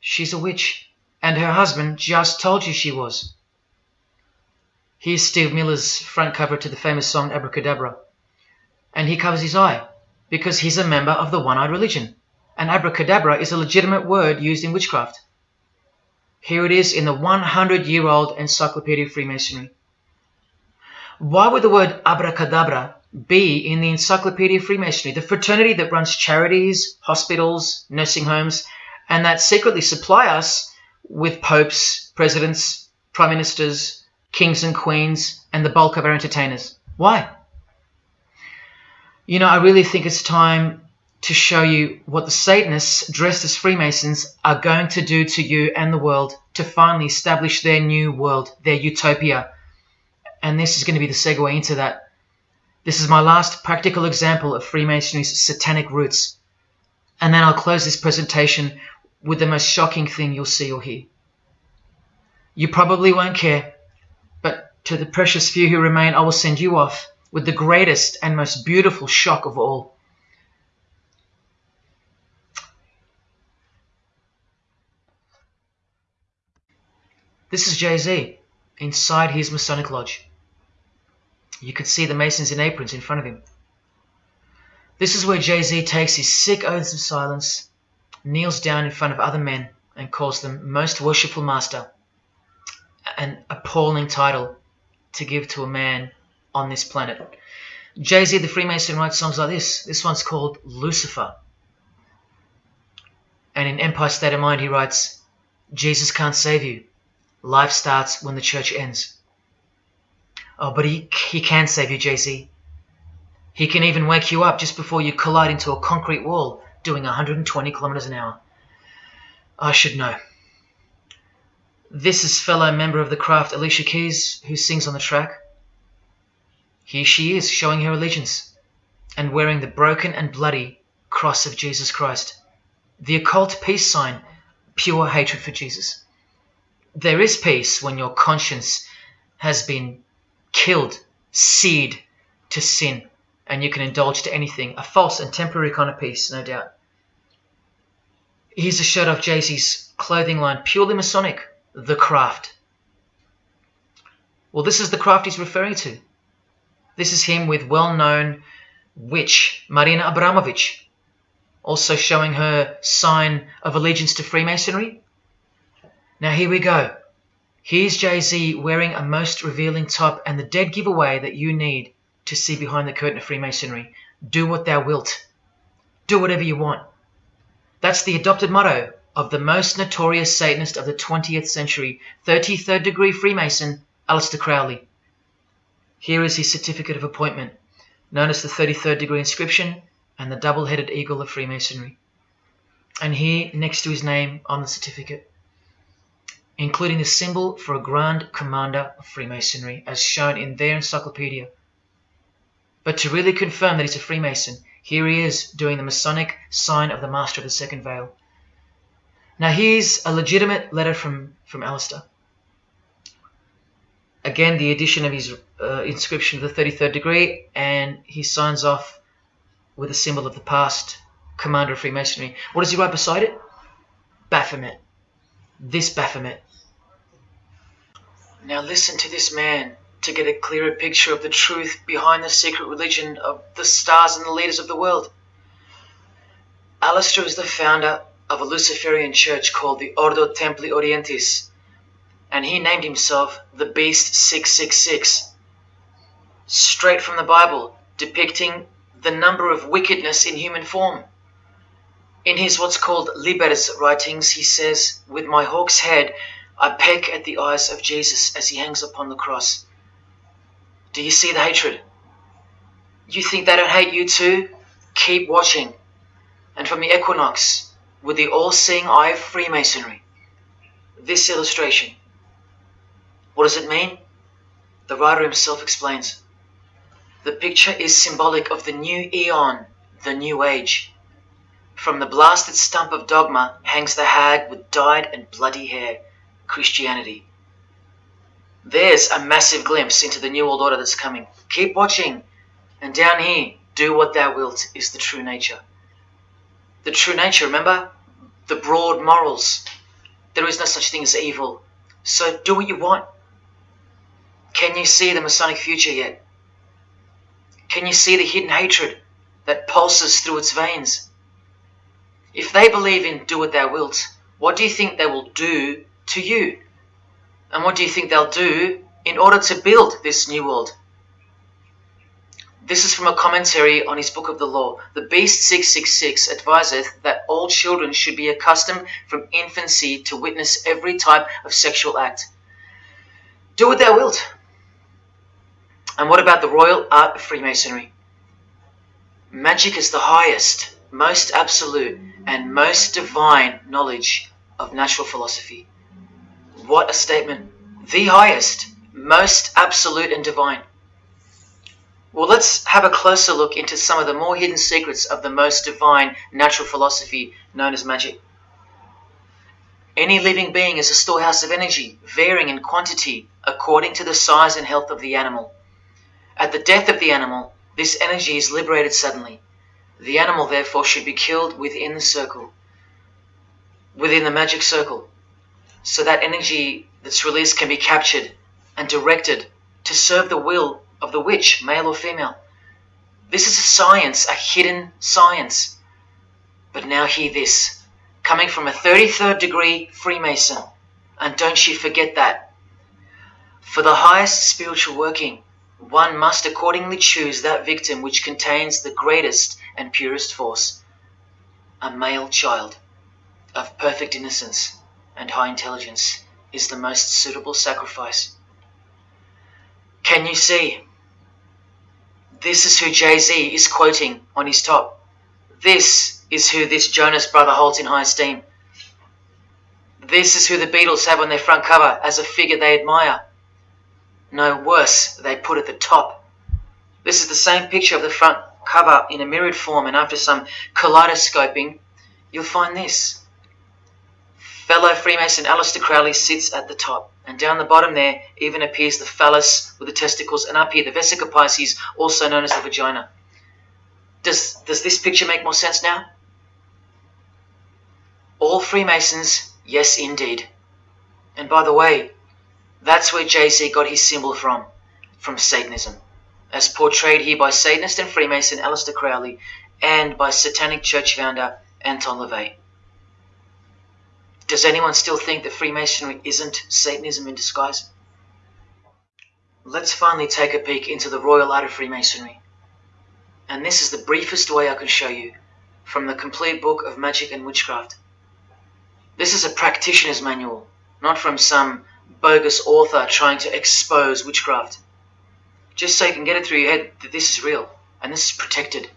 She's a witch, and her husband just told you she was. Here's Steve Miller's front cover to the famous song Abracadabra. And he covers his eye because he's a member of the one eyed religion. And abracadabra is a legitimate word used in witchcraft. Here it is in the 100 year old Encyclopedia of Freemasonry. Why would the word abracadabra be in the Encyclopedia of Freemasonry, the fraternity that runs charities, hospitals, nursing homes, and that secretly supply us with popes, presidents, prime ministers, kings and queens, and the bulk of our entertainers? Why? You know, I really think it's time to show you what the Satanists dressed as Freemasons are going to do to you and the world to finally establish their new world, their utopia. And this is going to be the segue into that. This is my last practical example of Freemasonry's satanic roots. And then I'll close this presentation with the most shocking thing you'll see or hear. You probably won't care, but to the precious few who remain, I will send you off with the greatest and most beautiful shock of all. This is Jay Z inside his Masonic Lodge. You can see the Masons in aprons in front of him. This is where Jay Z takes his sick oaths of silence, kneels down in front of other men, and calls them Most Worshipful Master, an appalling title to give to a man on this planet. Jay Z the Freemason writes songs like this. This one's called Lucifer. And in Empire State of Mind, he writes, Jesus can't save you. Life starts when the church ends. Oh, but he, he can save you, Jay Z. He can even wake you up just before you collide into a concrete wall doing 120 kilometers an hour. I should know. This is fellow member of the craft Alicia Keys, who sings on the track. Here she is, showing her allegiance and wearing the broken and bloody cross of Jesus Christ, the occult peace sign, pure hatred for Jesus. There is peace when your conscience has been killed, seared to sin, and you can indulge to anything. A false and temporary kind of peace, no doubt. Here's a shot of Jay Z's clothing line, purely Masonic, the craft. Well, this is the craft he's referring to. This is him with well known witch Marina Abramovich, also showing her sign of allegiance to Freemasonry. Now here we go. Here's Jay Z wearing a most revealing top and the dead giveaway that you need to see behind the curtain of Freemasonry. Do what thou wilt. Do whatever you want. That's the adopted motto of the most notorious Satanist of the 20th century, 33rd degree Freemason, Aleister Crowley. Here is his certificate of appointment, known as the 33rd degree inscription and the double headed eagle of Freemasonry. And here, next to his name on the certificate, including the symbol for a Grand Commander of Freemasonry, as shown in their encyclopedia. But to really confirm that he's a Freemason, here he is doing the Masonic sign of the Master of the Second Veil. Now here's a legitimate letter from, from Aleister. Again, the addition of his uh, inscription of the 33rd degree, and he signs off with a symbol of the past commander of Freemasonry. What does he write beside it? Baphomet. This Baphomet. Now listen to this man to get a clearer picture of the truth behind the secret religion of the stars and the leaders of the world. Aleister is the founder of a Luciferian church called the Ordo Templi Orientis, and he named himself the Beast 666, straight from the Bible, depicting the number of wickedness in human form. In his what's called Libers writings, he says, With my hawk's head, I peck at the eyes of Jesus as he hangs upon the cross. Do you see the hatred? You think they don't hate you too? Keep watching. And from the equinox, with the all seeing eye of Freemasonry, this illustration. What does it mean? The writer himself explains. The picture is symbolic of the new eon, the new age. From the blasted stump of dogma hangs the hag with dyed and bloody hair, Christianity. There's a massive glimpse into the new world order that's coming. Keep watching. And down here, do what thou wilt is the true nature. The true nature, remember? The broad morals. There is no such thing as evil. So do what you want. Can you see the Masonic future yet? Can you see the hidden hatred that pulses through its veins? If they believe in do what thou wilt, what do you think they will do to you? And what do you think they'll do in order to build this new world? This is from a commentary on his book of the law. The Beast 666 adviseth that all children should be accustomed from infancy to witness every type of sexual act. Do what thou wilt. And what about the royal art of Freemasonry? Magic is the highest, most absolute, and most divine knowledge of natural philosophy. What a statement! The highest, most absolute and divine. Well, let's have a closer look into some of the more hidden secrets of the most divine natural philosophy known as magic. Any living being is a storehouse of energy, varying in quantity according to the size and health of the animal. At the death of the animal, this energy is liberated suddenly. The animal, therefore, should be killed within the circle, within the magic circle, so that energy that's released can be captured and directed to serve the will of the witch, male or female. This is a science, a hidden science. But now hear this, coming from a 33rd degree Freemason, and don't you forget that. For the highest spiritual working, one must accordingly choose that victim which contains the greatest and purest force, a male child of perfect innocence and high intelligence is the most suitable sacrifice. Can you see? This is who Jay Z is quoting on his top. This is who this Jonas brother holds in high esteem. This is who the Beatles have on their front cover as a figure they admire. No worse, they put at the top. This is the same picture of the front cover in a mirrored form, and after some kaleidoscoping, you'll find this. Fellow Freemason Aleister Crowley sits at the top, and down the bottom there even appears the phallus with the testicles, and up here the vesica piscis, also known as the vagina. Does, does this picture make more sense now? All Freemasons, yes indeed. And by the way, that's where Jay-Z got his symbol from, from Satanism, as portrayed here by Satanist and Freemason Aleister Crowley and by Satanic Church founder Anton LaVey. Does anyone still think that Freemasonry isn't Satanism in disguise? Let's finally take a peek into the royal art of Freemasonry. And this is the briefest way I can show you from the complete book of magic and witchcraft. This is a practitioner's manual, not from some bogus author trying to expose witchcraft. Just so you can get it through your head that this is real and this is protected.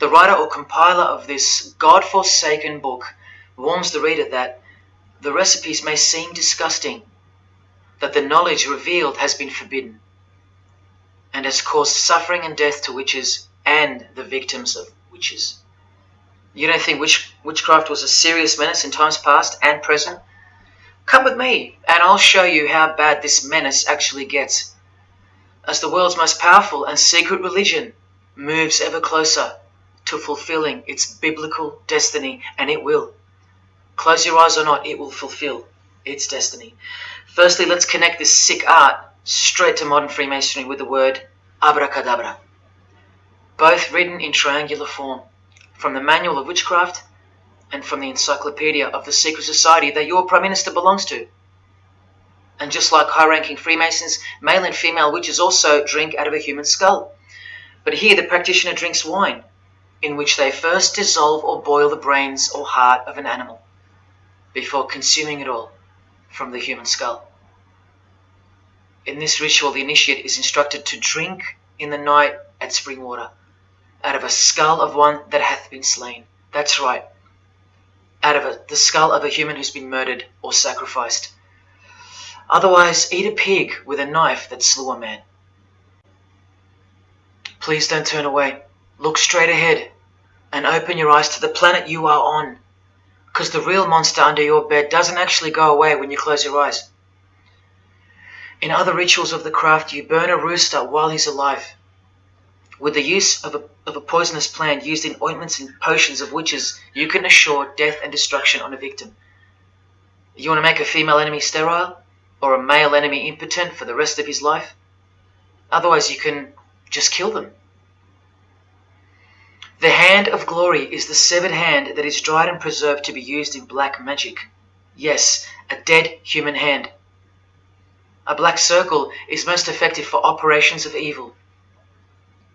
The writer or compiler of this God-forsaken book warns the reader that the recipes may seem disgusting, that the knowledge revealed has been forbidden, and has caused suffering and death to witches and the victims of witches. You don't think witch, witchcraft was a serious menace in times past and present? Come with me, and I'll show you how bad this menace actually gets. As the world's most powerful and secret religion moves ever closer to fulfilling its biblical destiny, and it will. Close your eyes or not, it will fulfill its destiny. Firstly, let's connect this sick art straight to modern Freemasonry with the word abracadabra. Both written in triangular form from the Manual of Witchcraft and from the Encyclopedia of the Secret Society that your Prime Minister belongs to. And just like high ranking Freemasons, male and female witches also drink out of a human skull. But here the practitioner drinks wine, in which they first dissolve or boil the brains or heart of an animal before consuming it all from the human skull. In this ritual, the initiate is instructed to drink in the night at spring water out of a skull of one that hath been slain. That's right, out of a, the skull of a human who's been murdered or sacrificed. Otherwise, eat a pig with a knife that slew a man. Please don't turn away. Look straight ahead and open your eyes to the planet you are on because the real monster under your bed doesn't actually go away when you close your eyes. In other rituals of the craft, you burn a rooster while he's alive. With the use of a, of a poisonous plant used in ointments and potions of witches, you can assure death and destruction on a victim. You want to make a female enemy sterile? Or a male enemy impotent for the rest of his life? Otherwise, you can just kill them. The hand of glory is the severed hand that is dried and preserved to be used in black magic. Yes, a dead human hand. A black circle is most effective for operations of evil.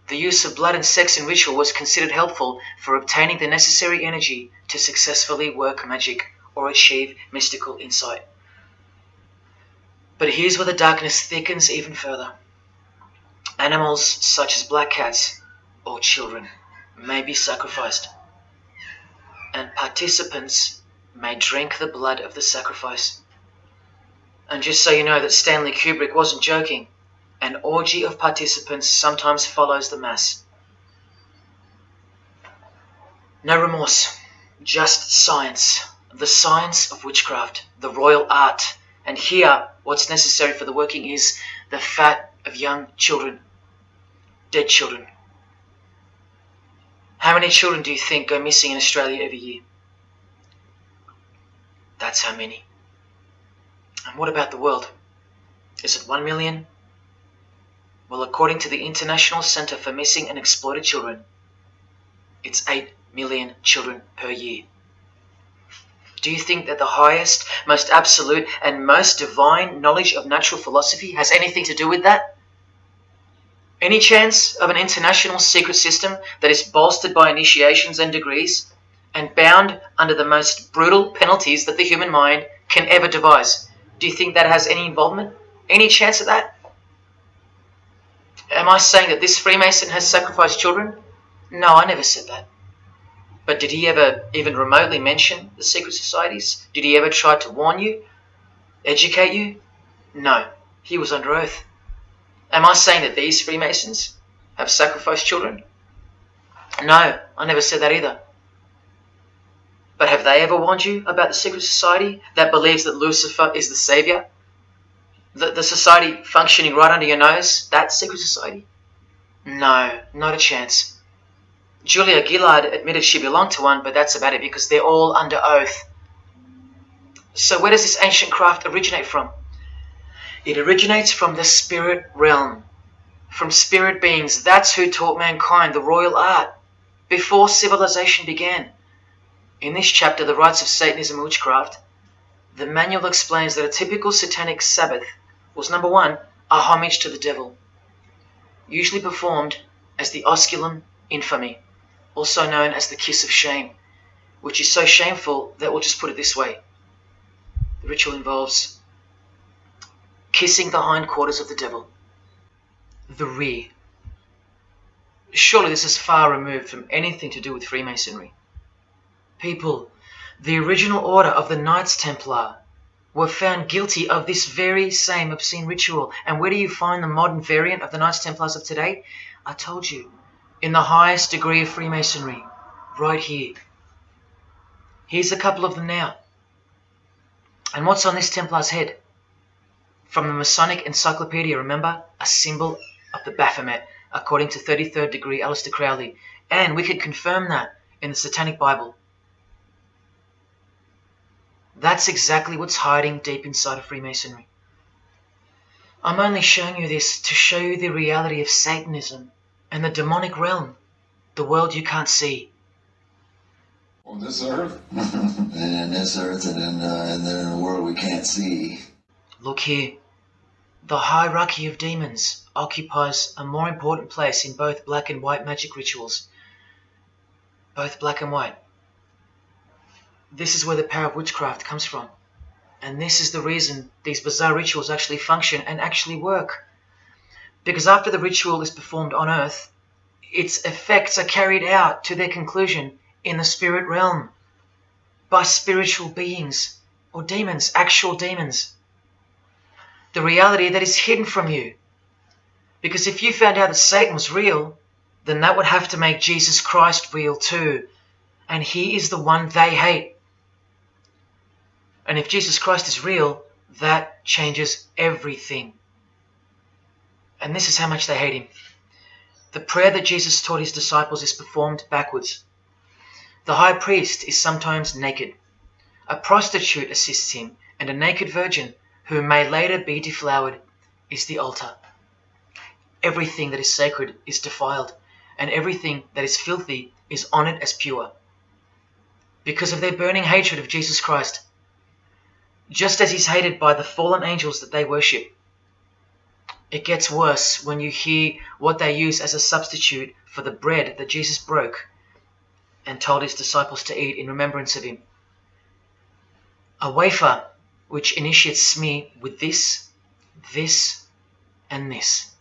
The use of blood and sex in ritual was considered helpful for obtaining the necessary energy to successfully work magic or achieve mystical insight. But here's where the darkness thickens even further. Animals such as black cats or children may be sacrificed, and participants may drink the blood of the sacrifice. And just so you know that Stanley Kubrick wasn't joking, an orgy of participants sometimes follows the Mass. No remorse, just science, the science of witchcraft, the royal art. And here, what's necessary for the working is the fat of young children, dead children. How many children do you think go missing in Australia every year? That's how many. And what about the world? Is it 1 million? Well, according to the International Center for Missing and Exploited Children, it's 8 million children per year. Do you think that the highest, most absolute, and most divine knowledge of natural philosophy has anything to do with that? Any chance of an international secret system that is bolstered by initiations and degrees and bound under the most brutal penalties that the human mind can ever devise? Do you think that has any involvement? Any chance of that? Am I saying that this Freemason has sacrificed children? No, I never said that. But did he ever even remotely mention the secret societies? Did he ever try to warn you? Educate you? No, he was under oath. Am I saying that these Freemasons have sacrificed children? No, I never said that either. But have they ever warned you about the secret society that believes that Lucifer is the savior? The, the society functioning right under your nose, that secret society? No, not a chance. Julia Gillard admitted she belonged to one, but that's about it because they're all under oath. So where does this ancient craft originate from? It originates from the spirit realm, from spirit beings. That's who taught mankind the royal art before civilization began. In this chapter, The Rites of Satanism and Witchcraft, the manual explains that a typical satanic Sabbath was number one, a homage to the devil, usually performed as the osculum infame, also known as the kiss of shame, which is so shameful that we'll just put it this way. The ritual involves kissing the hindquarters of the devil, the rear. Surely this is far removed from anything to do with Freemasonry. People, the original order of the Knights Templar were found guilty of this very same obscene ritual. And where do you find the modern variant of the Knights Templars of today? I told you, in the highest degree of Freemasonry, right here. Here's a couple of them now. And what's on this Templar's head? From the Masonic Encyclopedia, remember? A symbol of the Baphomet, according to 33rd degree Aleister Crowley. And we could confirm that in the Satanic Bible. That's exactly what's hiding deep inside of Freemasonry. I'm only showing you this to show you the reality of Satanism and the demonic realm, the world you can't see. On this earth, [LAUGHS] and in this earth, and then, uh, and then in the world we can't see. Look here. The hierarchy of demons occupies a more important place in both black and white magic rituals. Both black and white. This is where the power of witchcraft comes from. And this is the reason these bizarre rituals actually function and actually work. Because after the ritual is performed on earth, its effects are carried out to their conclusion in the spirit realm by spiritual beings or demons, actual demons. The reality that is hidden from you. Because if you found out that Satan was real, then that would have to make Jesus Christ real too. And he is the one they hate. And if Jesus Christ is real, that changes everything. And this is how much they hate him. The prayer that Jesus taught his disciples is performed backwards. The high priest is sometimes naked. A prostitute assists him, and a naked virgin, who may later be deflowered, is the altar. Everything that is sacred is defiled, and everything that is filthy is honored as pure. Because of their burning hatred of Jesus Christ, just as he's hated by the fallen angels that they worship. It gets worse when you hear what they use as a substitute for the bread that Jesus broke and told his disciples to eat in remembrance of him. A wafer which initiates me with this, this, and this.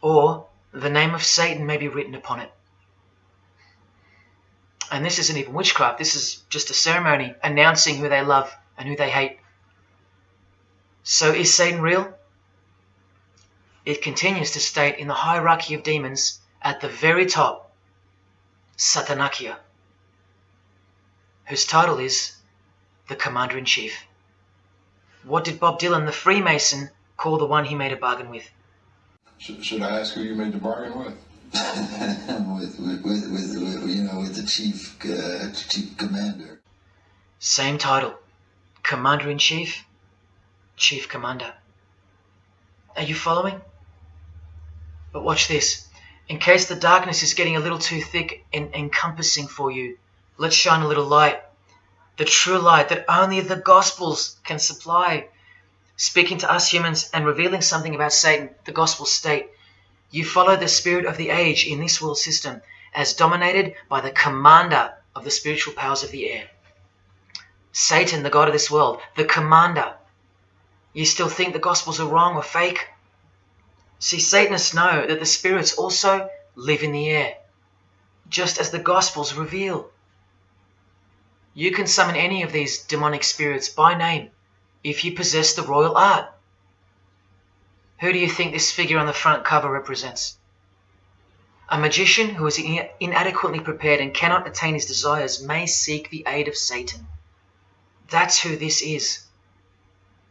Or the name of Satan may be written upon it. And this isn't even witchcraft, this is just a ceremony announcing who they love and who they hate. So is Satan real? It continues to state in the hierarchy of demons at the very top, Satanachia, whose title is the Commander in Chief. What did Bob Dylan, the Freemason, call the one he made a bargain with? Should, should I ask who you made the bargain with? [LAUGHS] with, with, with, with, with, you know, with the chief, uh, chief commander. Same title, Commander in Chief, Chief Commander. Are you following? But watch this. In case the darkness is getting a little too thick and encompassing for you, let's shine a little light. The true light that only the Gospels can supply. Speaking to us humans and revealing something about Satan, the Gospels state, you follow the spirit of the age in this world system as dominated by the commander of the spiritual powers of the air. Satan, the God of this world, the commander. You still think the Gospels are wrong or fake? See, Satanists know that the spirits also live in the air, just as the Gospels reveal. You can summon any of these demonic spirits by name if you possess the royal art. Who do you think this figure on the front cover represents? A magician who is inadequately prepared and cannot attain his desires may seek the aid of Satan. That's who this is.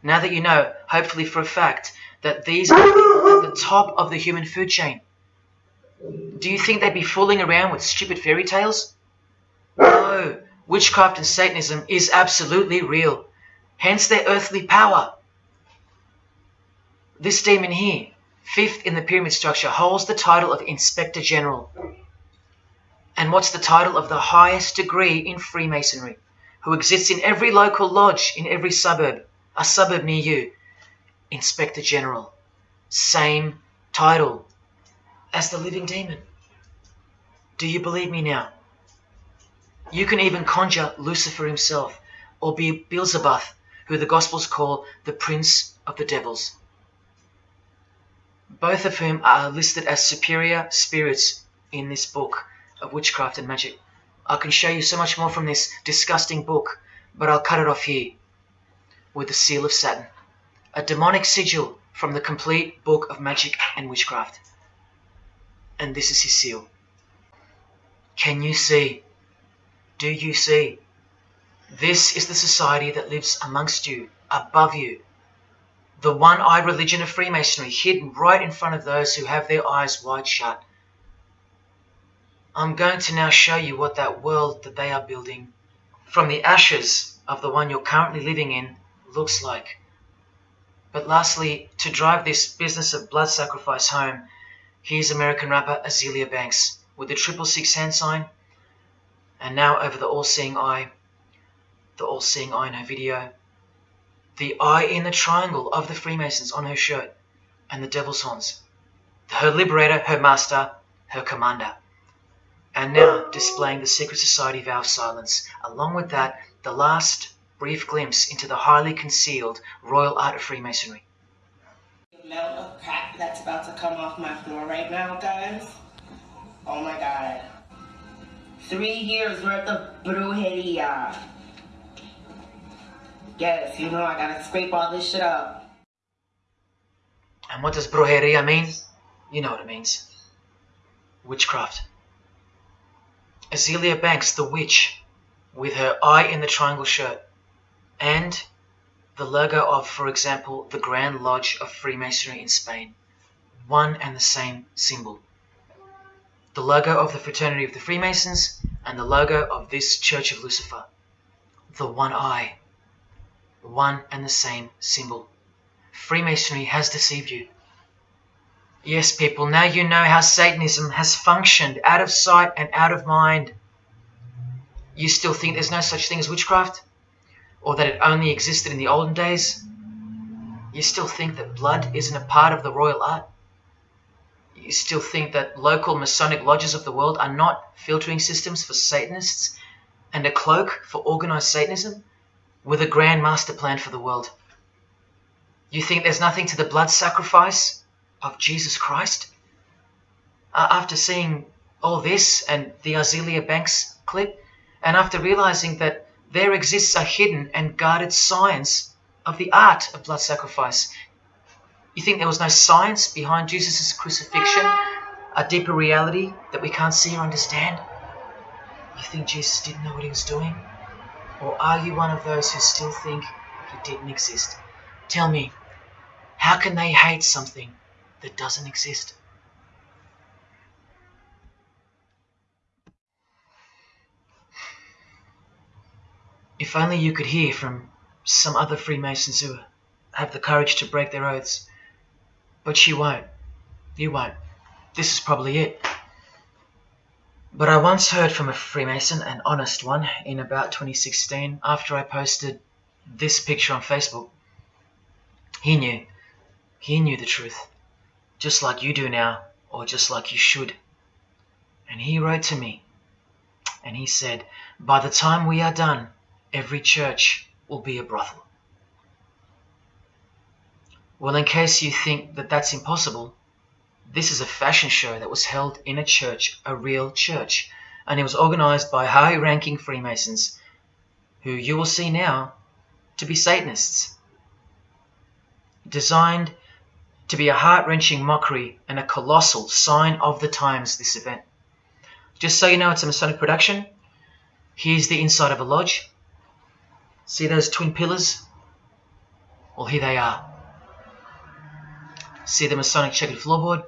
Now that you know, hopefully for a fact, that these are at the top of the human food chain. Do you think they'd be fooling around with stupid fairy tales? No, witchcraft and Satanism is absolutely real, hence their earthly power. This demon here, fifth in the pyramid structure, holds the title of Inspector General. And what's the title of the highest degree in Freemasonry, who exists in every local lodge in every suburb, a suburb near you, Inspector General. Same title as the living demon. Do you believe me now? You can even conjure Lucifer himself, or be Beelzebub, who the Gospels call the Prince of the Devils. Both of whom are listed as superior spirits in this book of witchcraft and magic. I can show you so much more from this disgusting book, but I'll cut it off here with the seal of Saturn a demonic sigil from the complete book of magic and witchcraft. And this is his seal. Can you see? Do you see? This is the society that lives amongst you, above you. The one eyed religion of Freemasonry, hidden right in front of those who have their eyes wide shut. I'm going to now show you what that world that they are building, from the ashes of the one you're currently living in, looks like. But lastly, to drive this business of blood sacrifice home, here's American rapper Azealia Banks with the triple six hand sign, and now over the all-seeing eye, the all-seeing eye in her video, the eye in the triangle of the Freemasons on her shirt, and the devil's horns, her liberator, her master, her commander. And now displaying the secret society vow of silence. Along with that, the last brief glimpse into the highly concealed royal art of Freemasonry. The amount of crap that's about to come off my floor right now, guys. Oh my god. Three years worth of brujeria. Yes, you know I gotta scrape all this shit up. And what does brujeria mean? You know what it means. Witchcraft. Azealia Banks, the witch, with her eye in the triangle shirt, and the logo of, for example, the Grand Lodge of Freemasonry in Spain. one and the same symbol. The logo of the Fraternity of the Freemasons and the logo of this Church of Lucifer. The one eye. One and the same symbol. Freemasonry has deceived you. Yes, people, now you know how Satanism has functioned out of sight and out of mind. You still think there's no such thing as witchcraft? Or that it only existed in the olden days? You still think that blood isn't a part of the royal art? You still think that local Masonic lodges of the world are not filtering systems for Satanists and a cloak for organized Satanism with a grand master plan for the world? You think there's nothing to the blood sacrifice of Jesus Christ? Uh, after seeing all this and the Azealia Banks clip, and after realizing that there exists a hidden and guarded science of the art of blood sacrifice, you think there was no science behind Jesus' crucifixion, a deeper reality that we can't see or understand? You think Jesus didn't know what he was doing? Or are you one of those who still think he didn't exist? Tell me, how can they hate something that doesn't exist. If only you could hear from some other Freemasons who have the courage to break their oaths. But you won't. You won't. This is probably it. But I once heard from a Freemason, an honest one, in about 2016 after I posted this picture on Facebook. He knew. He knew the truth just like you do now, or just like you should. And he wrote to me, and he said, By the time we are done, every church will be a brothel. Well, in case you think that that's impossible, this is a fashion show that was held in a church, a real church, and it was organized by high ranking Freemasons, who you will see now to be Satanists. Designed to be a heart-wrenching mockery and a colossal sign of the times, this event. Just so you know, it's a Masonic production. Here's the inside of a lodge. See those twin pillars? Well, here they are. See the Masonic checkered floorboard?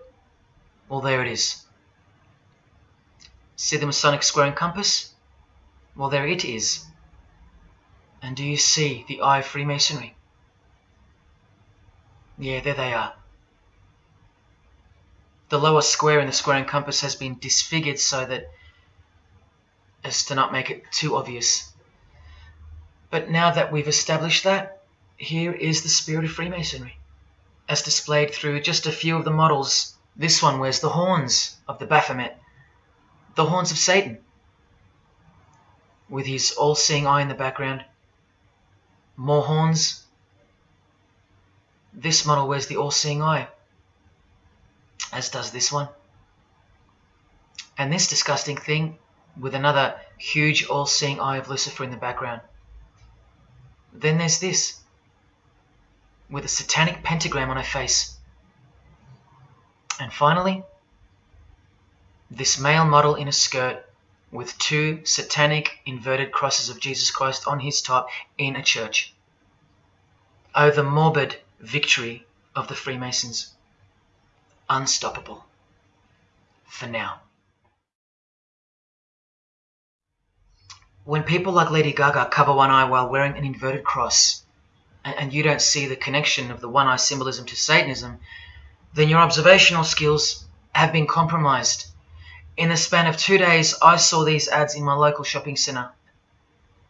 Well, there it is. See the Masonic square and compass? Well, there it is. And do you see the eye of Freemasonry? Yeah, there they are. The lower square in the square and compass has been disfigured so that as to not make it too obvious. But now that we've established that, here is the spirit of Freemasonry, as displayed through just a few of the models. This one wears the horns of the Baphomet, the horns of Satan, with his all-seeing eye in the background. More horns. This model wears the all-seeing eye as does this one. And this disgusting thing with another huge all-seeing eye of Lucifer in the background. Then there's this, with a satanic pentagram on her face. And finally, this male model in a skirt with two satanic inverted crosses of Jesus Christ on his top in a church. Oh, the morbid victory of the Freemasons unstoppable. For now. When people like Lady Gaga cover one eye while wearing an inverted cross, and you don't see the connection of the one eye symbolism to Satanism, then your observational skills have been compromised. In the span of two days, I saw these ads in my local shopping centre.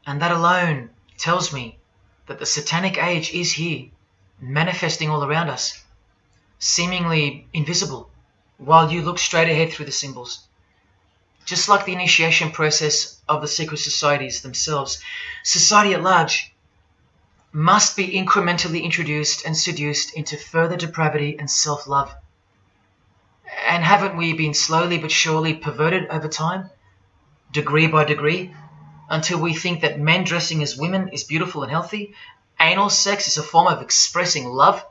And that alone tells me that the satanic age is here, manifesting all around us seemingly invisible, while you look straight ahead through the symbols. Just like the initiation process of the secret societies themselves, society at large must be incrementally introduced and seduced into further depravity and self-love. And haven't we been slowly but surely perverted over time, degree by degree, until we think that men dressing as women is beautiful and healthy, anal sex is a form of expressing love,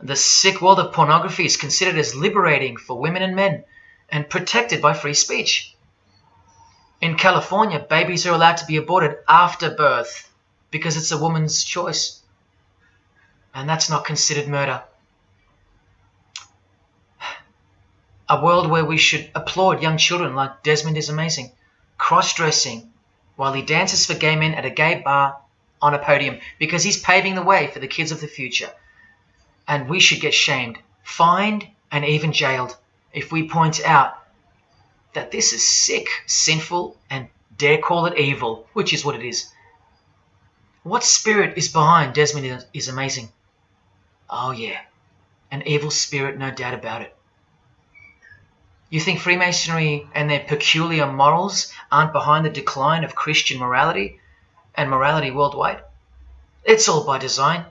the sick world of pornography is considered as liberating for women and men and protected by free speech. In California, babies are allowed to be aborted after birth because it's a woman's choice. And that's not considered murder. A world where we should applaud young children like Desmond is amazing, cross dressing while he dances for gay men at a gay bar on a podium because he's paving the way for the kids of the future. And we should get shamed, fined, and even jailed if we point out that this is sick, sinful, and dare call it evil, which is what it is. What spirit is behind Desmond is amazing. Oh, yeah, an evil spirit, no doubt about it. You think Freemasonry and their peculiar morals aren't behind the decline of Christian morality and morality worldwide? It's all by design.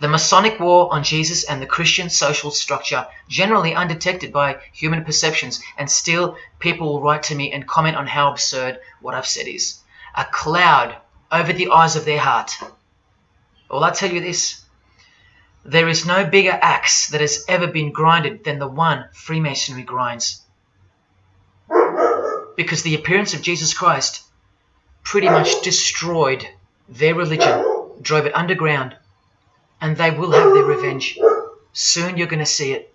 The Masonic war on Jesus and the Christian social structure, generally undetected by human perceptions, and still people will write to me and comment on how absurd what I've said is. A cloud over the eyes of their heart. Well, I tell you this there is no bigger axe that has ever been grinded than the one Freemasonry grinds. Because the appearance of Jesus Christ pretty much destroyed their religion, drove it underground, and they will have their revenge. Soon you're going to see it.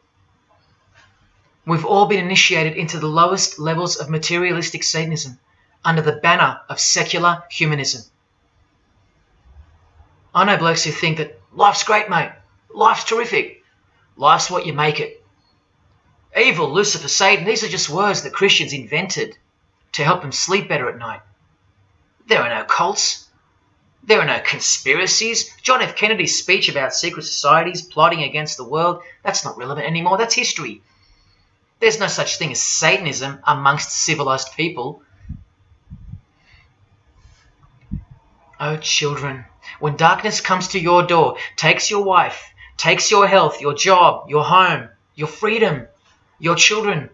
We've all been initiated into the lowest levels of materialistic Satanism under the banner of secular humanism. I know blokes who think that life's great, mate. Life's terrific. Life's what you make it. Evil, Lucifer, Satan, these are just words that Christians invented to help them sleep better at night. There are no cults. There are no conspiracies. John F. Kennedy's speech about secret societies plotting against the world, that's not relevant anymore. That's history. There's no such thing as Satanism amongst civilized people. Oh, children, when darkness comes to your door, takes your wife, takes your health, your job, your home, your freedom, your children,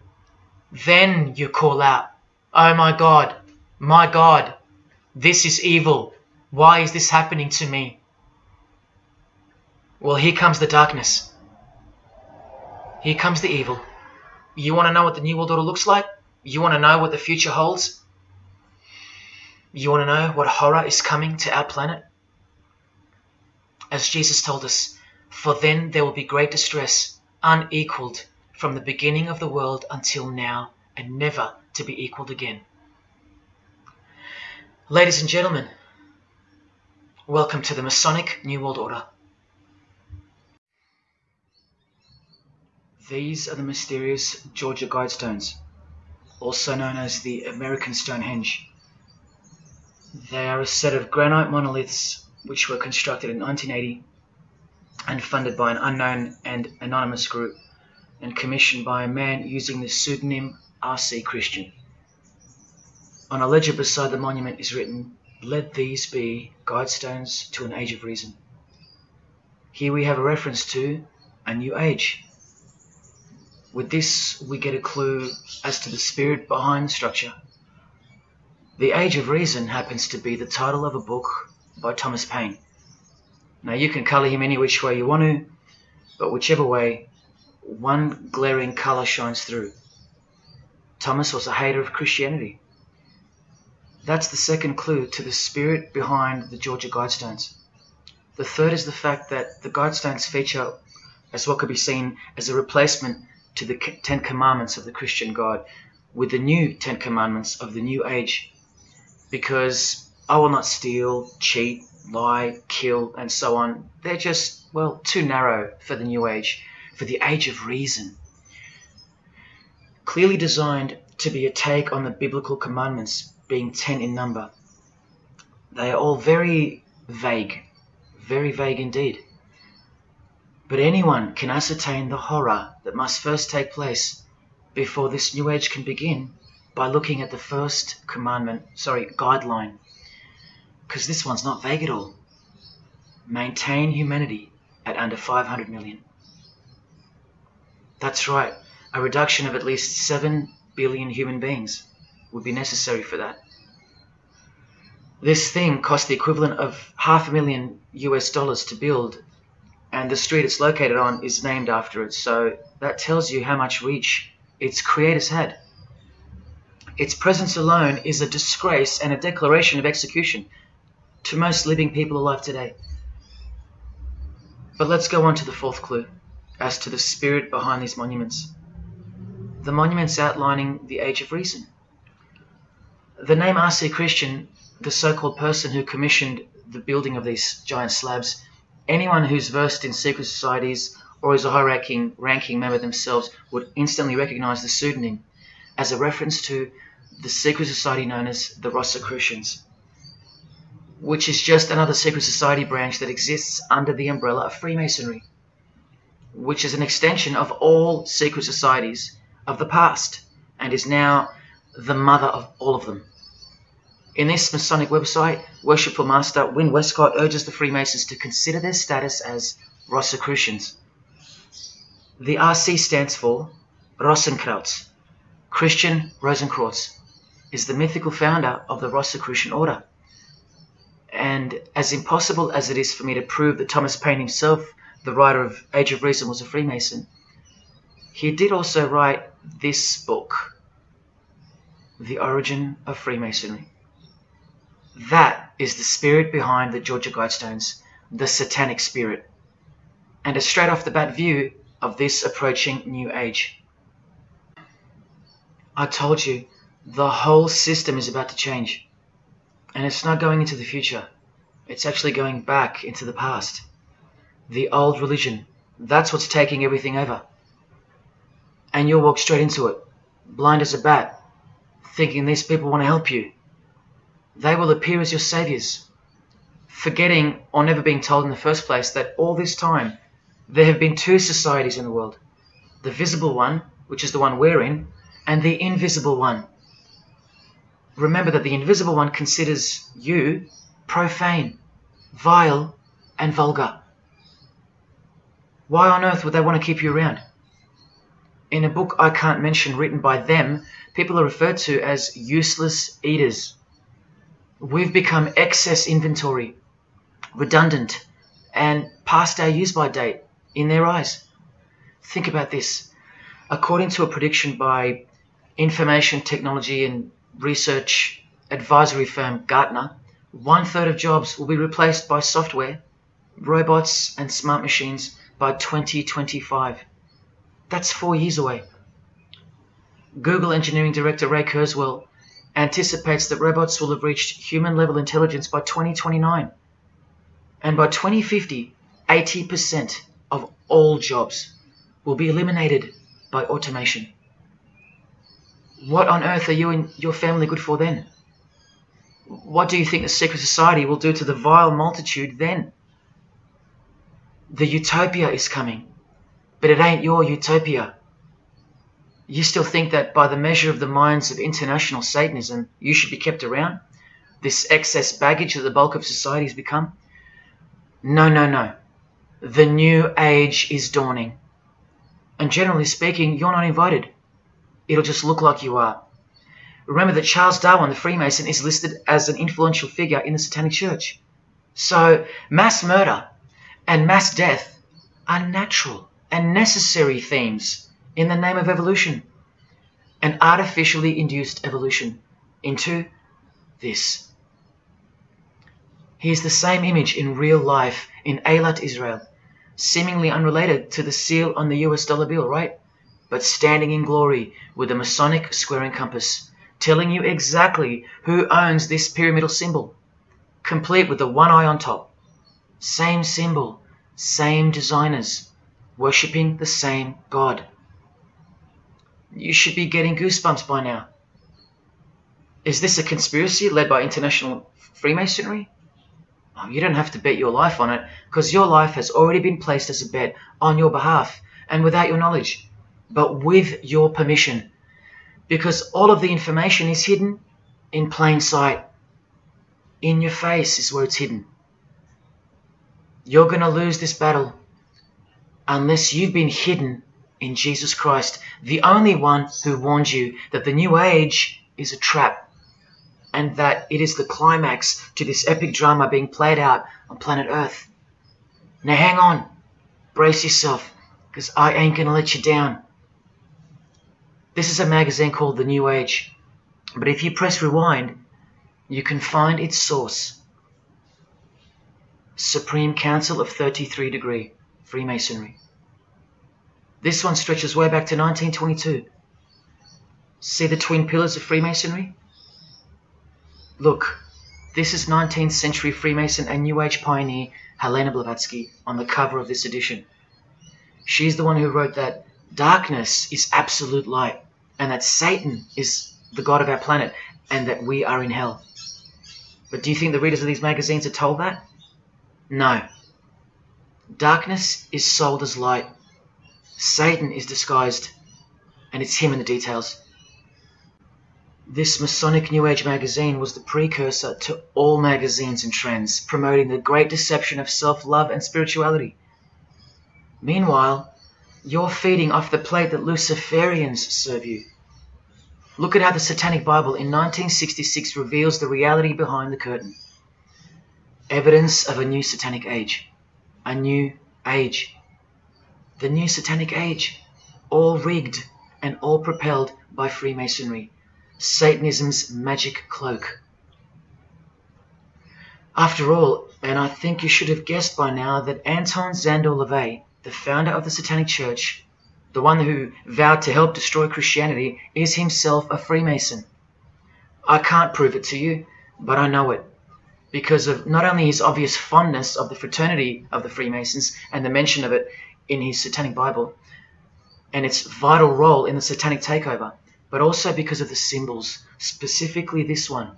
then you call out, Oh my God, my God, this is evil. Why is this happening to me? Well, here comes the darkness. Here comes the evil. You want to know what the New World Order looks like? You want to know what the future holds? You want to know what horror is coming to our planet? As Jesus told us, for then there will be great distress, unequaled from the beginning of the world until now, and never to be equaled again. Ladies and gentlemen, welcome to the Masonic New World Order. These are the mysterious Georgia Guidestones, also known as the American Stonehenge. They are a set of granite monoliths which were constructed in 1980 and funded by an unknown and anonymous group and commissioned by a man using the pseudonym R.C. Christian. On a ledger beside the monument is written, Let these be guidestones to an age of reason. Here we have a reference to a new age. With this, we get a clue as to the spirit behind the structure. The Age of Reason happens to be the title of a book by Thomas Paine. Now, you can colour him any which way you want to, but whichever way, one glaring colour shines through. Thomas was a hater of Christianity. That's the second clue to the spirit behind the Georgia Guidestones. The third is the fact that the Guidestones feature as what could be seen as a replacement to the Ten Commandments of the Christian God with the new Ten Commandments of the New Age. Because I will not steal, cheat, lie, kill, and so on. They're just, well, too narrow for the New Age, for the Age of Reason. Clearly designed to be a take on the biblical commandments, being ten in number. They are all very vague, very vague indeed. But anyone can ascertain the horror that must first take place before this new age can begin by looking at the first commandment, sorry, guideline. Because this one's not vague at all. Maintain humanity at under 500 million. That's right, a reduction of at least 7 billion human beings would be necessary for that. This thing cost the equivalent of half a million US dollars to build and the street it's located on is named after it. So that tells you how much reach its creators had. Its presence alone is a disgrace and a declaration of execution to most living people alive today. But let's go on to the fourth clue as to the spirit behind these monuments. the monuments outlining the Age of Reason. The name R.C. Christian, the so-called person who commissioned the building of these giant slabs, anyone who's versed in secret societies or is a high-ranking ranking member themselves would instantly recognize the pseudonym as a reference to the secret society known as the Rosicrucians, which is just another secret society branch that exists under the umbrella of Freemasonry, which is an extension of all secret societies of the past and is now the mother of all of them. In this Masonic website, Worshipful Master Wynn Westcott urges the Freemasons to consider their status as Rosicrucians. The RC stands for Rosenkreuz. Christian Rosenkreuz is the mythical founder of the Rosicrucian order. And as impossible as it is for me to prove that Thomas Paine himself, the writer of Age of Reason, was a Freemason, he did also write this book, The Origin of Freemasonry. That is the spirit behind the Georgia Guidestones, the satanic spirit, and a straight off the bat view of this approaching new age. I told you, the whole system is about to change. And it's not going into the future. It's actually going back into the past. The old religion, that's what's taking everything over. And you'll walk straight into it, blind as a bat, thinking these people want to help you. They will appear as your saviors, forgetting or never being told in the first place that all this time there have been two societies in the world the visible one, which is the one we're in, and the invisible one. Remember that the invisible one considers you profane, vile, and vulgar. Why on earth would they want to keep you around? In a book I can't mention written by them, people are referred to as useless eaters. We've become excess inventory, redundant, and past our use by date in their eyes. Think about this. According to a prediction by information technology and research advisory firm Gartner, one third of jobs will be replaced by software, robots, and smart machines by 2025. That's four years away. Google engineering director Ray Kurzweil anticipates that robots will have reached human level intelligence by 2029. And by 2050, 80% of all jobs will be eliminated by automation. What on earth are you and your family good for then? What do you think the secret society will do to the vile multitude then? The utopia is coming, but it ain't your utopia. You still think that by the measure of the minds of international Satanism, you should be kept around? This excess baggage that the bulk of society has become? No, no, no. The new age is dawning. And generally speaking, you're not invited. It'll just look like you are. Remember that Charles Darwin, the Freemason, is listed as an influential figure in the Satanic Church. So, mass murder and mass death are natural and necessary themes in the name of evolution. An artificially induced evolution into this. He is the same image in real life in Eilat, Israel, seemingly unrelated to the seal on the US dollar bill, right? But standing in glory with a Masonic square and compass, telling you exactly who owns this pyramidal symbol, complete with the one eye on top. Same symbol, same designers, worshipping the same God. You should be getting goosebumps by now. Is this a conspiracy led by international Freemasonry? Oh, you don't have to bet your life on it, because your life has already been placed as a bet on your behalf and without your knowledge, but with your permission, because all of the information is hidden in plain sight. In your face is where it's hidden. You're going to lose this battle unless you've been hidden in Jesus Christ, the only one who warned you that the new age is a trap and that it is the climax to this epic drama being played out on planet Earth. Now hang on, brace yourself, because I ain't gonna let you down. This is a magazine called The New Age, but if you press rewind, you can find its source. Supreme Council of 33 Degree, Freemasonry. This one stretches way back to 1922. See the twin pillars of Freemasonry? Look, this is 19th century Freemason and New Age pioneer Helena Blavatsky on the cover of this edition. She's the one who wrote that darkness is absolute light and that Satan is the god of our planet and that we are in hell. But do you think the readers of these magazines are told that? No. Darkness is sold as light. Satan is disguised, and it's him in the details. This Masonic New Age magazine was the precursor to all magazines and trends, promoting the great deception of self love and spirituality. Meanwhile, you're feeding off the plate that Luciferians serve you. Look at how the Satanic Bible in 1966 reveals the reality behind the curtain. Evidence of a new satanic age. A new age. The new satanic age. All rigged and all propelled by Freemasonry. Satanism's magic cloak. After all, and I think you should have guessed by now that Anton Szandor LaVey, the founder of the Satanic Church, the one who vowed to help destroy Christianity, is himself a Freemason. I can't prove it to you, but I know it. Because of not only his obvious fondness of the fraternity of the Freemasons and the mention of it in his Satanic Bible, and its vital role in the Satanic takeover, but also because of the symbols, specifically this one,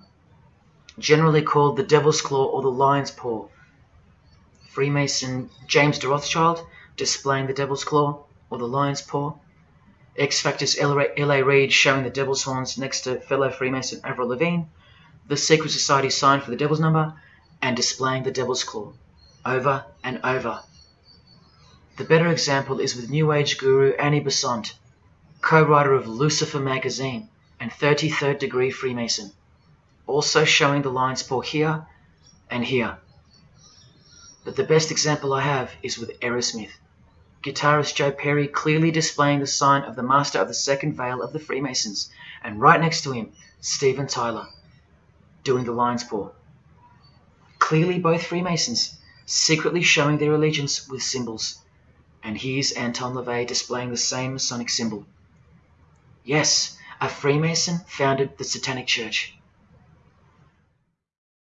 generally called the Devil's Claw or the Lion's Paw. Freemason James de Rothschild displaying the Devil's Claw, or the lion's paw. X Factor's L.A. Reid showing the devil's horns next to fellow Freemason Avril Lavigne, the Secret Society sign for the devil's number, and displaying the devil's claw, over and over. The better example is with New Age guru Annie Besant, co-writer of Lucifer magazine and 33rd degree Freemason, also showing the lion's paw here and here. But the best example I have is with Aerosmith guitarist Joe Perry clearly displaying the sign of the Master of the Second Veil of the Freemasons, and right next to him, Steven Tyler, doing the lion's paw. Clearly both Freemasons, secretly showing their allegiance with symbols. And here's Anton LaVey displaying the same Masonic symbol. Yes, a Freemason founded the Satanic Church.